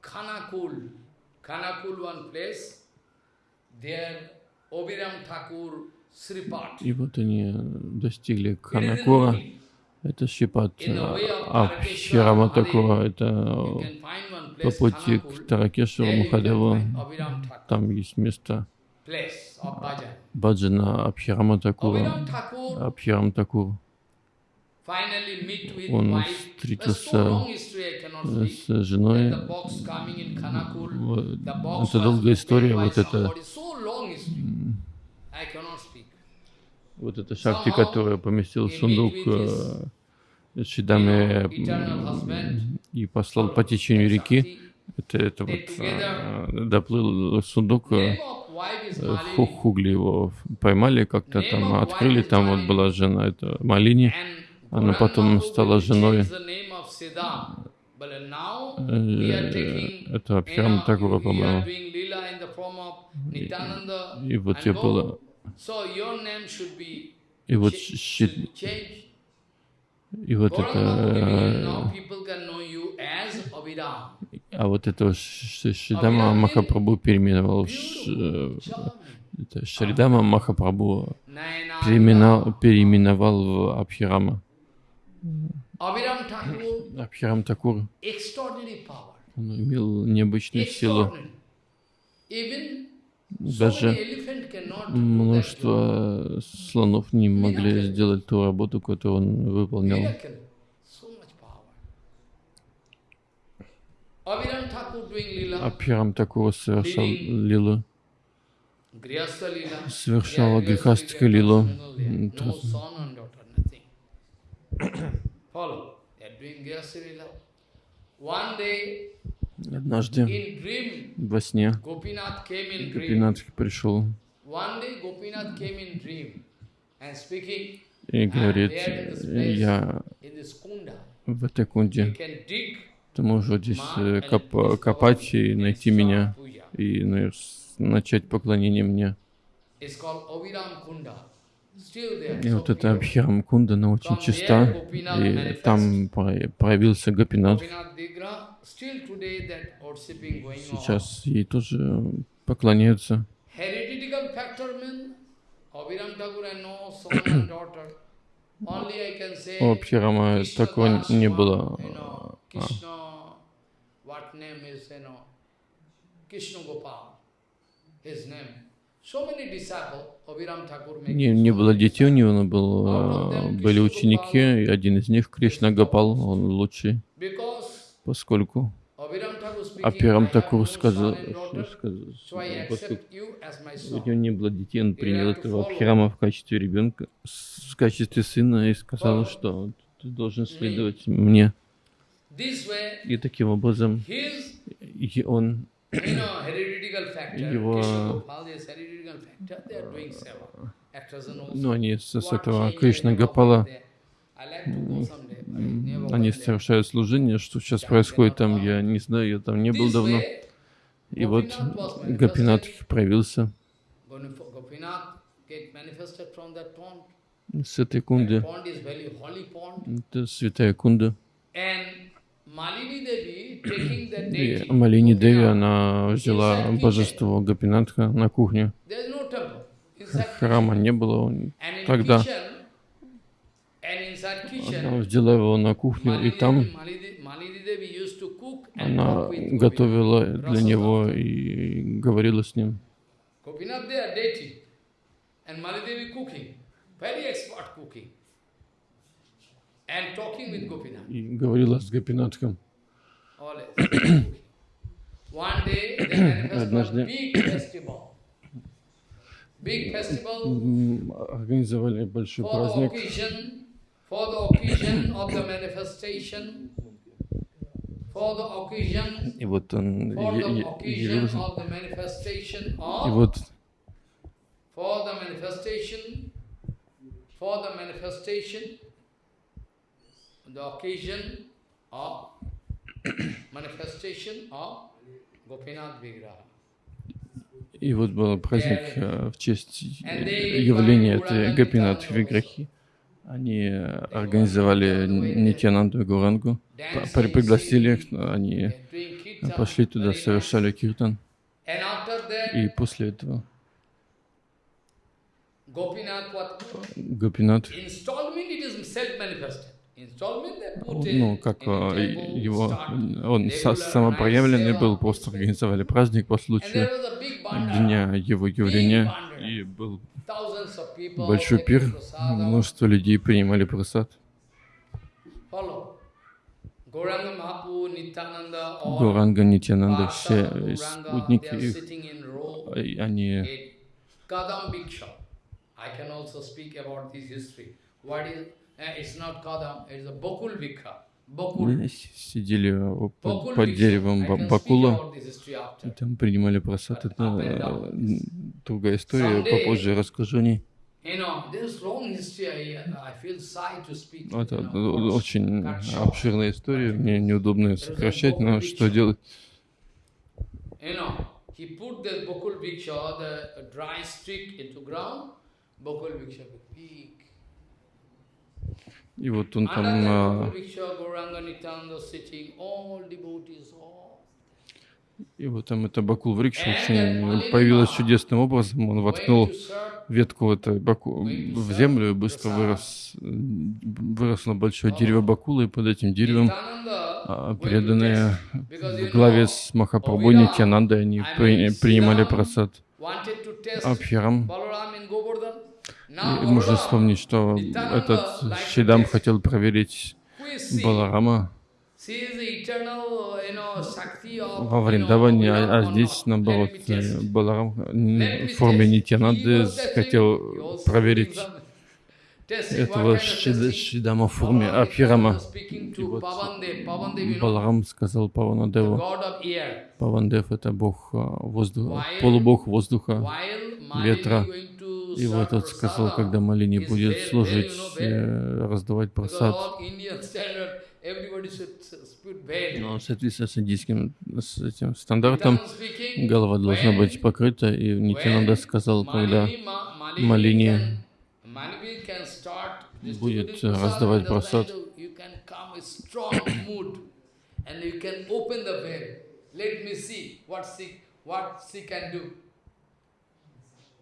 И вот они достигли Ханакура, это Шипат, а Ширама Такура, это по пути к Таракешеву Махадеву, там есть место Баджана Абхирама Такура, Абхирам Такур. Он встретился с женой. Это долгая история, вот это. вот эта шахти, которая поместил сундук э, Шидаме и послал по течению реки. Это, это вот э, доплыл сундук, э, Хугли его поймали как-то там, открыли, там вот была жена, это Малини, она потом стала женой. это Абхирам Такура, по-моему. И, и вот я была и вот и вот это а вот это Шридама Махапрабху переименовал Шридама Махапрабху переименовал, переименовал в Абхирама. Абхирам Такур он имел необычную силу. Даже множество слонов не могли сделать ту работу, которую он выполнял. Абхирам Такур совершал лилу, совершал грехастика лилу. [COUGHS] Однажды во сне Гопинат пришел. И говорит, я в этой кунде, ты можешь здесь э, коп копать и найти меня, и ну, начать поклонение мне. И вот эта Абхирам Кунда, она очень чиста, и там проявился Гопинат. Сейчас ей тоже поклоняются. У [COUGHS] Абхирама такого не было. Krishna Gopal, his name. Не, не было детей у него, но был, а, были ученики, и один из них, Кришна Гапал, он лучший, поскольку Апирам Такур сказал, поскольку у него не было детей, он принял этого Абхирама в качестве ребенка, в качестве сына и сказал, что ты должен следовать мне. И таким образом и он его ну, они с, с этого Кришна Гапала, они совершают служение, что сейчас происходит там, я не знаю, я там не был давно. И вот Гапинат проявился. С этой кунды. Это святая кунда. И Малини Деви, она взяла божество Гапинатха на кухню. Храма не было тогда. Она взяла его на кухню, и там она готовила для него и говорила с ним. И говорила с Гопинатхом. Однажды. организовали большой праздник. и вот он явился. И вот for the manifestation, for the manifestation, the occasion of manifestation of Gopinath Vigraha. И вот был праздник э, в честь явления этой Гапинат Виграхи. Они организовали Нитянанду и Гурангу, пригласили их, они пошли туда, совершали киртан. И после этого Гопинат ну, как а, его, он самопроявленный был, просто организовали праздник по случаю дня его явления, и был большой пир, множество людей принимали просад. Гуранга, Нитянанда, все спутники их, они мы сидели под, под деревом Бакула, и там принимали просад. Это э, другая история, попозже расскажу о ней. Это очень обширная история, мне неудобно сокращать, но что делать? He put the Bokul Viksha, the dry stick into ground, Bokul Viksha, big и вот он там а, и вот там это Бакул Врикша очень появилось чудесным образом. Он воткнул ветку этой баку, в землю и быстро вырос, выросло большое дерево Бакула, и под этим деревом а, преданные в главе с Махапрабху Нитянандой, они при, принимали просад. Абхирам. И можно вспомнить, что этот Шидам хотел проверить Баларама во Вриндаване, а, а здесь, наоборот, Баларам в форме Нитянанды хотел проверить этого Шидама в форме Абхирама. Вот Баларам сказал Паванадеву, Павандев — это бог а, воздуха, полубог воздуха, ветра. И вот он сказал, когда Малини будет служить, э, раздавать просад, но в соответствии с индийским с этим стандартом голова должна быть покрыта, и Нитянанда сказал, когда Малини будет раздавать просад,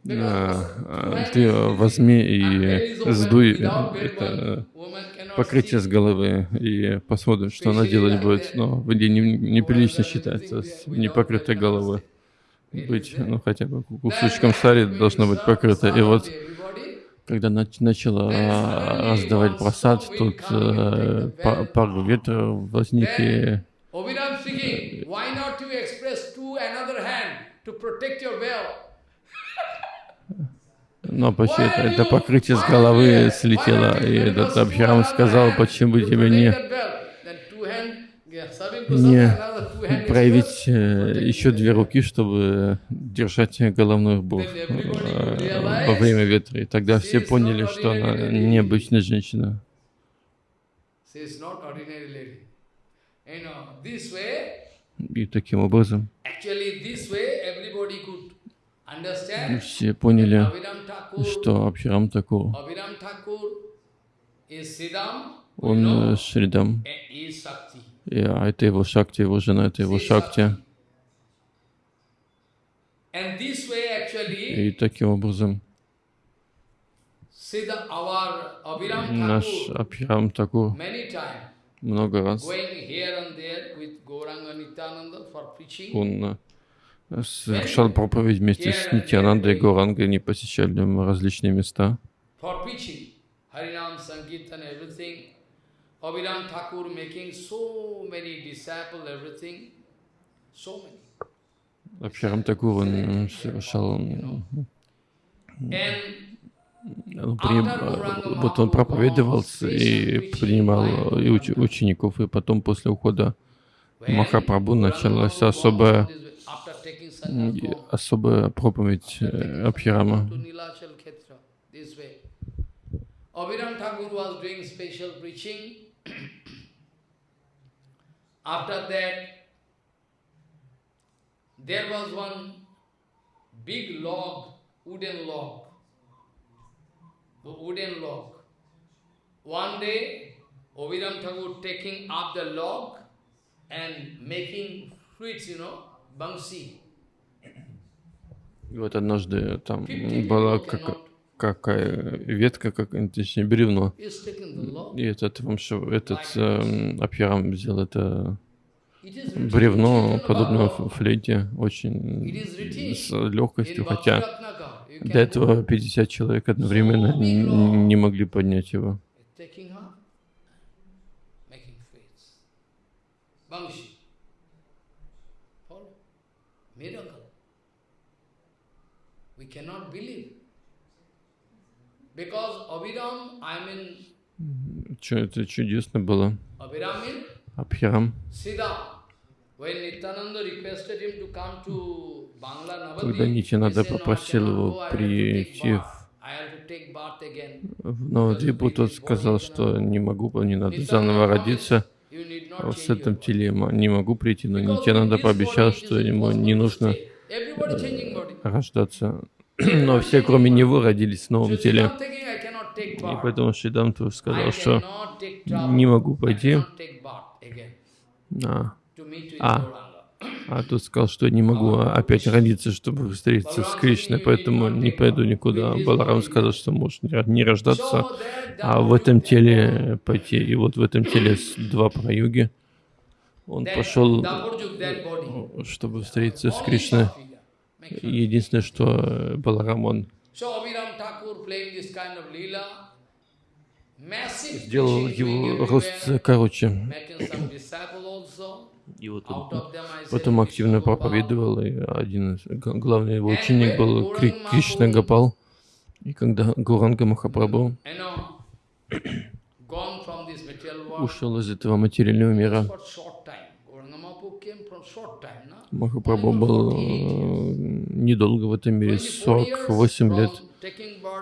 ты возьми и сдуй это покрытие с головы и посмотрим, что она делать будет. Но в Индии неприлично считается с непокрытой головой. быть, ну хотя бы кусочком сари должно быть покрыто. И вот когда начала раздавать просад, тут э, пар ветра возник и но почти это, это покрытие с головы слетело, и этот Абхирам сказал, почему бы тебе не, не проявить э, еще две руки, чтобы держать головной убор э, во время ветра. И тогда все поняли, что она необычная женщина. И таким образом все поняли, что Абхирам Такур, он Шридам, и, а это его Шакти, его жена, это его Шакти. И таким образом наш Абхирам Такур много раз он совершал проповедь вместе с Нитянандой и Горангой, они посещали различные места. Абхирам Такур, он совершал вот он проповедовал и принимал и уч, учеников, и потом после ухода Махапрабху началась особая особая проповедь э, Абхирама. Abhiram Thakur was doing special preaching. [CLEARS THROAT] After that, there was one big log, wooden log, wooden log. One day, Abhiram Thakur taking up the log and making fruits, you know, bangsi. И вот однажды там была как, какая ветка, как, точнее бревно. И этот, этот э, Абхирам взял это бревно, подобное флейте, очень с легкостью, хотя до этого 50 человек одновременно не, не могли поднять его. Cannot believe. Because Abhiram, I mean, Что это чудесно было. Абхирам. Когда Нитянада попросил его прийти в Новодвипу, тот сказал, что не могу, не надо заново родиться. с этим теле не могу прийти, но Нитянада пообещал, что ему не нужно рождаться [CLEARS THROAT] но все, кроме него, родились в новом теле. И поэтому Шидам тоже сказал, что не могу пойти. А, а, а тут сказал, что не могу опять родиться, чтобы встретиться с Кришной, поэтому не пойду никуда. Баларам сказал, что может не рождаться, а в этом теле пойти. И вот в этом теле два праюги. Он пошел, чтобы встретиться с Кришной. Единственное, что Баларам, он сделал его рост короче. И вот он потом активно проповедовал, и один главный его ученик был Кришна Гапал. И когда Гуранга Махапрабху [COUGHS] ушел из этого материального мира, Махапрабху был э, недолго в этом мире, 48 лет.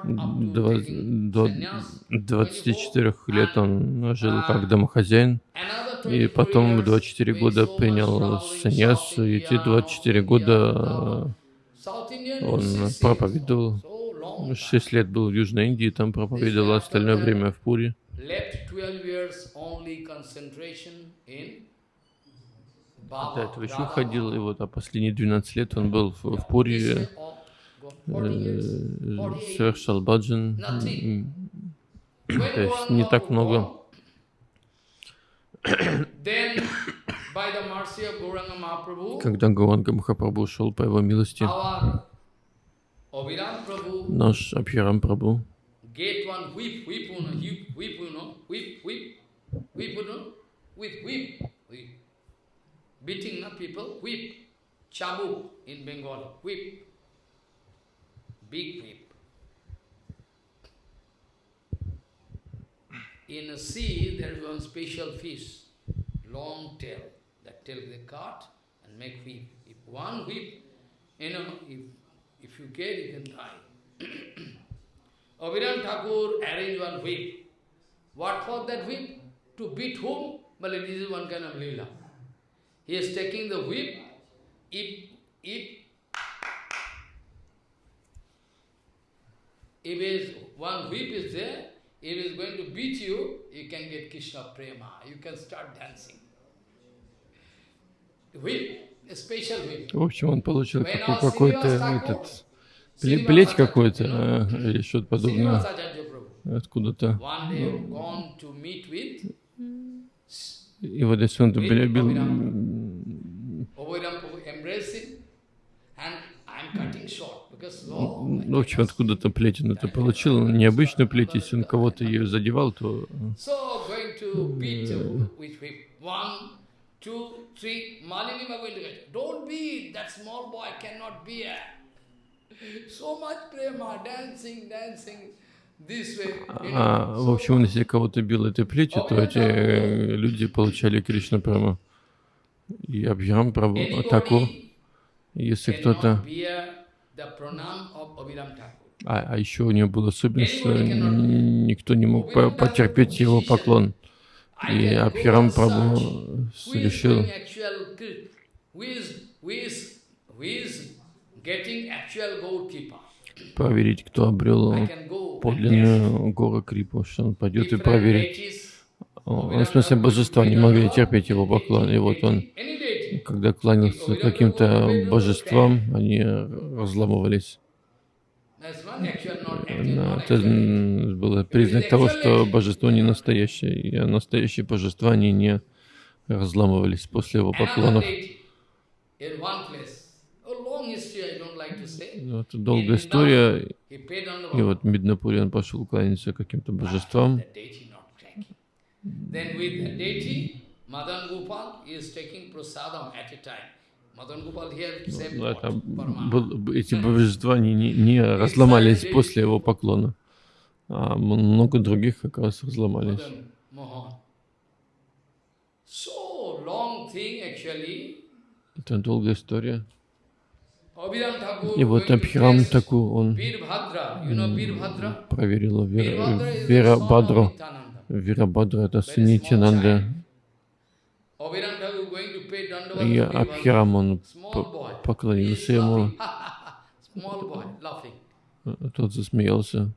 До 24 лет он жил как домохозяин, и потом 24 года принял саньяс, и эти 24 года он проповедовал. 6 лет был в Южной Индии, там проповедовал остальное время в Пури. До этого еще ходил, и вот а последние 12 лет он был в, в Пури, э, совершал баджан, то есть не так много. [COUGHS] Когда Гуранга Махапрабху шел по его милости, наш Абхирам Прабhu beating not people, whip, Chabu in Bengal, whip, big whip. In a sea, there is one special fish, long tail. That tail they cut and make whip. If one whip, you know, if, if you get, you can die. [CLEARS THROAT] Abhiram Thakur arranged one whip. What for that whip? To beat whom? Well, this is one kind of lila. He is taking the whip. If, if, if is one whip is there, if is going to beat you, you can get Krishna prema. You can start dancing. Whip, a special whip. В общем, он получил какой-то этот плеть какой-то или что-то подобное откуда-то. И вот если он бил, ну, в общем, откуда-то плеть он это получил. Необычную плеть, если он кого-то ее задевал, то... [LAUGHS] So much prema, dancing, dancing. А, в общем, если кого-то бил этой плетью, то эти э, люди получали Кришна Прама. И Абхирам Прабhu Такур, если кто-то... А, а еще у него был особенность, что никто не мог потерпеть его поклон. И Абхирам Прабhu решил проверить, кто обрел подлинную гору Крипу, что он пойдет и проверит. В смысле, божества не могли терпеть его поклон. И вот он, когда кланялся каким-то божествам, они разламывались. Это был признак того, что божество не настоящее, и настоящие божества, они не разламывались после его поклонов. Ну, это долгая история. И вот в Миднапуре он пошел кланяться каким-то божествам. Ну, это, был, эти божества не, не, не разломались после его поклона, а много других как раз разломались. Это долгая история. И вот Абхирам Таку, он проверил Вера, Вера Бадру. Вера Бадра это сын Нитянанда. И Абхирам, он поклонился ему. Тот засмеялся.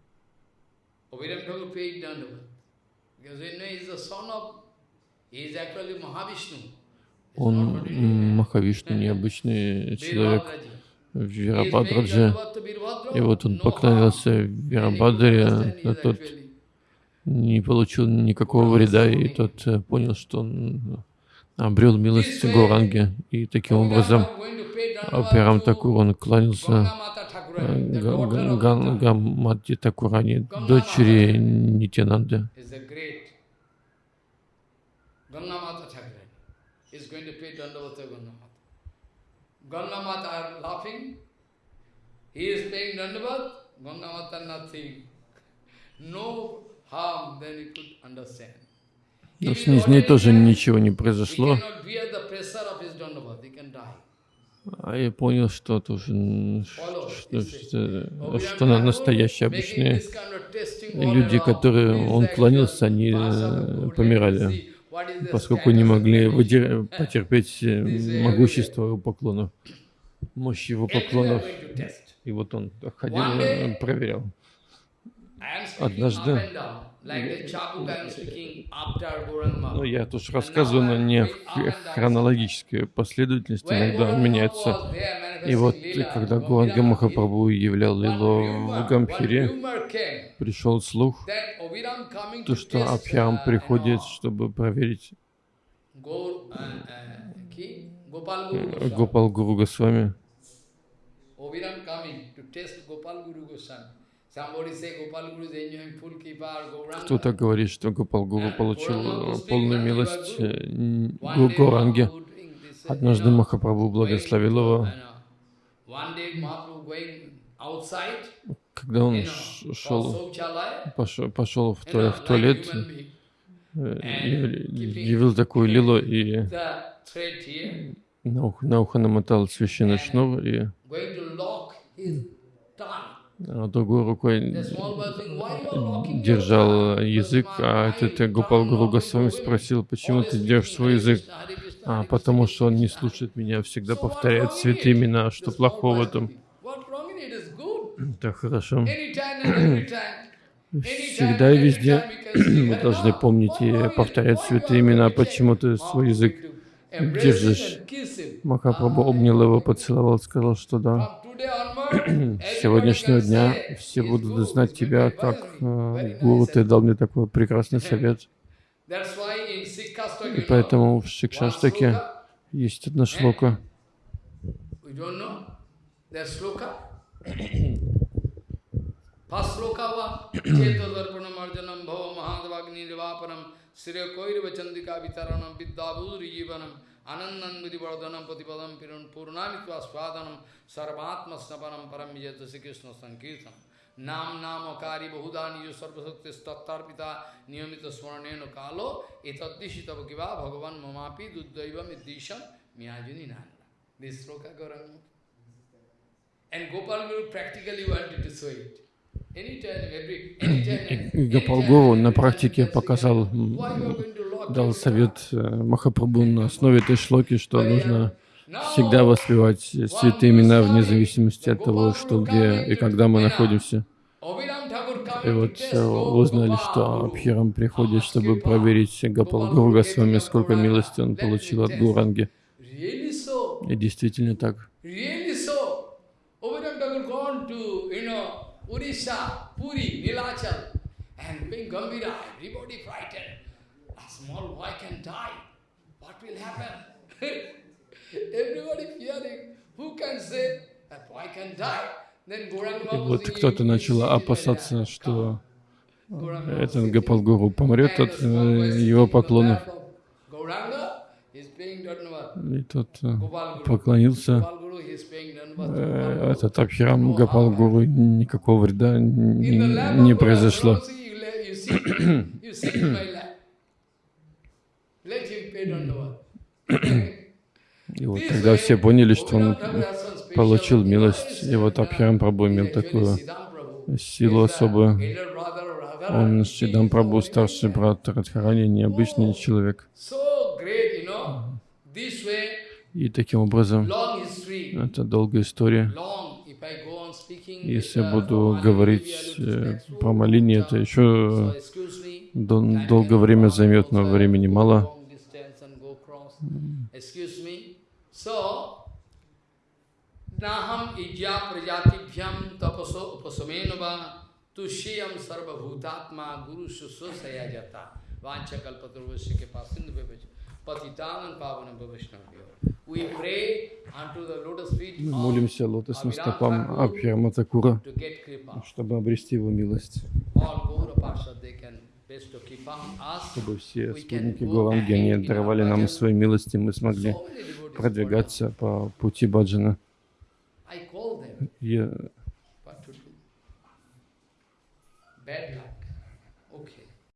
Он Махавишну, необычный человек. Вирабадраджи. И вот он поклонился Вирабадре, а тот не получил никакого вреда, и тот э, понял, что он обрел милость Гуранги. И таким образом Пирам Такур, он кланялся Гамати Такурани, дочери Нитянанды. Ganga are laughing. He is paying Dandavat, Ganga nothing. No harm, then he could understand. Но с ней тоже ничего не произошло. А я понял, что тоже, что, что, что на настоящие обычные люди, которые он клонился, они э, помирали, поскольку не могли потерпеть э, могущество его поклонов, мощь его поклонов. И вот он ходил, проверял. Однажды ну, я тут рассказываю, но не в хронологической последовательности, иногда меняется. И вот, когда Гуранга Махапрабху являл Лилу в Гамхире, пришел слух, то, что Абхирам приходит, чтобы проверить Гопал Гуру Госвами. Кто-то говорит, что Гопал Гуру получил полную милость э, Гуранги. Однажды Махапрабху благословил его. Когда он шел, пошел, пошел в, туалет, в туалет, явил такую лилу и на ухо, на ухо намотал священный шнур и а другой рукой держал язык, а этот Гопал Гуру Госвами спросил, почему ты держишь свой язык? А, потому что он не слушает меня, всегда повторяет святые имена, что плохого там? Так хорошо. Всегда и везде [CLEARS THROAT] мы должны помнить и повторять святые имена, почему ты свой язык держишь. Махапрабху обнял его, поцеловал, сказал, что да. С [CLEARS THROAT] сегодняшнего дня все будут знать тебя как э, гуру. Ты дал мне такой прекрасный совет. И поэтому в Шикшаштаке есть одна шлока. Patipadam Swadanam Sarvatma Snapanam Param Vijayata Sri Krishna Sankirtanam Nam Nam Akari Bahudani Yu Sarvasakti Stattarpita Niyamita Swaraneno Kalo Etadishita Bhakiva Bhagavan Mamapi Duddaiva Middisham Miyajuni Nanda. This sloka Gauranga. And Gopal Guru practically wanted to show it. Гапалгуру на практике показал, дал совет э, Махапрабху на основе этой шлоки, что нужно всегда воспевать святые имена вне зависимости от того, что где и когда мы находимся. И вот узнали, что Абхирам приходит, чтобы проверить Гапалгуру Госвами, сколько милости он получил от Гуранги. И действительно так. Small boy can die. What will happen? И вот кто-то начал опасаться, что этот Гапалгуру помрет от его поклонов. И тот поклонился. Э, этот Абхирам Гапал Гуру никакого вреда не произошло. [CLEARS THROAT] И вот тогда все поняли, что он получил милость. И вот Абхирам Прабhu имел такую силу особую. Он Шидам Прабhu, старший брат Радхарани, необычный человек. И таким образом, это долгая история. Если я буду говорить э, про моление, это еще дол долгое время займет, но времени мало. So, Naham ijya prajatibhyam tapaso upasamenava tushiyam sarvabhutatma guru susosaya jata vancha kalpatruvasya ke pasindu bhavach patitanam pavanam bhavashnavyo. We pray unto the lotus feet Мы молимся лотосным стопам Абхирама Такура, чтобы обрести его милость. Чтобы все спутники Гурангени даровали нам свои милости, мы смогли продвигаться по пути Баджана. Я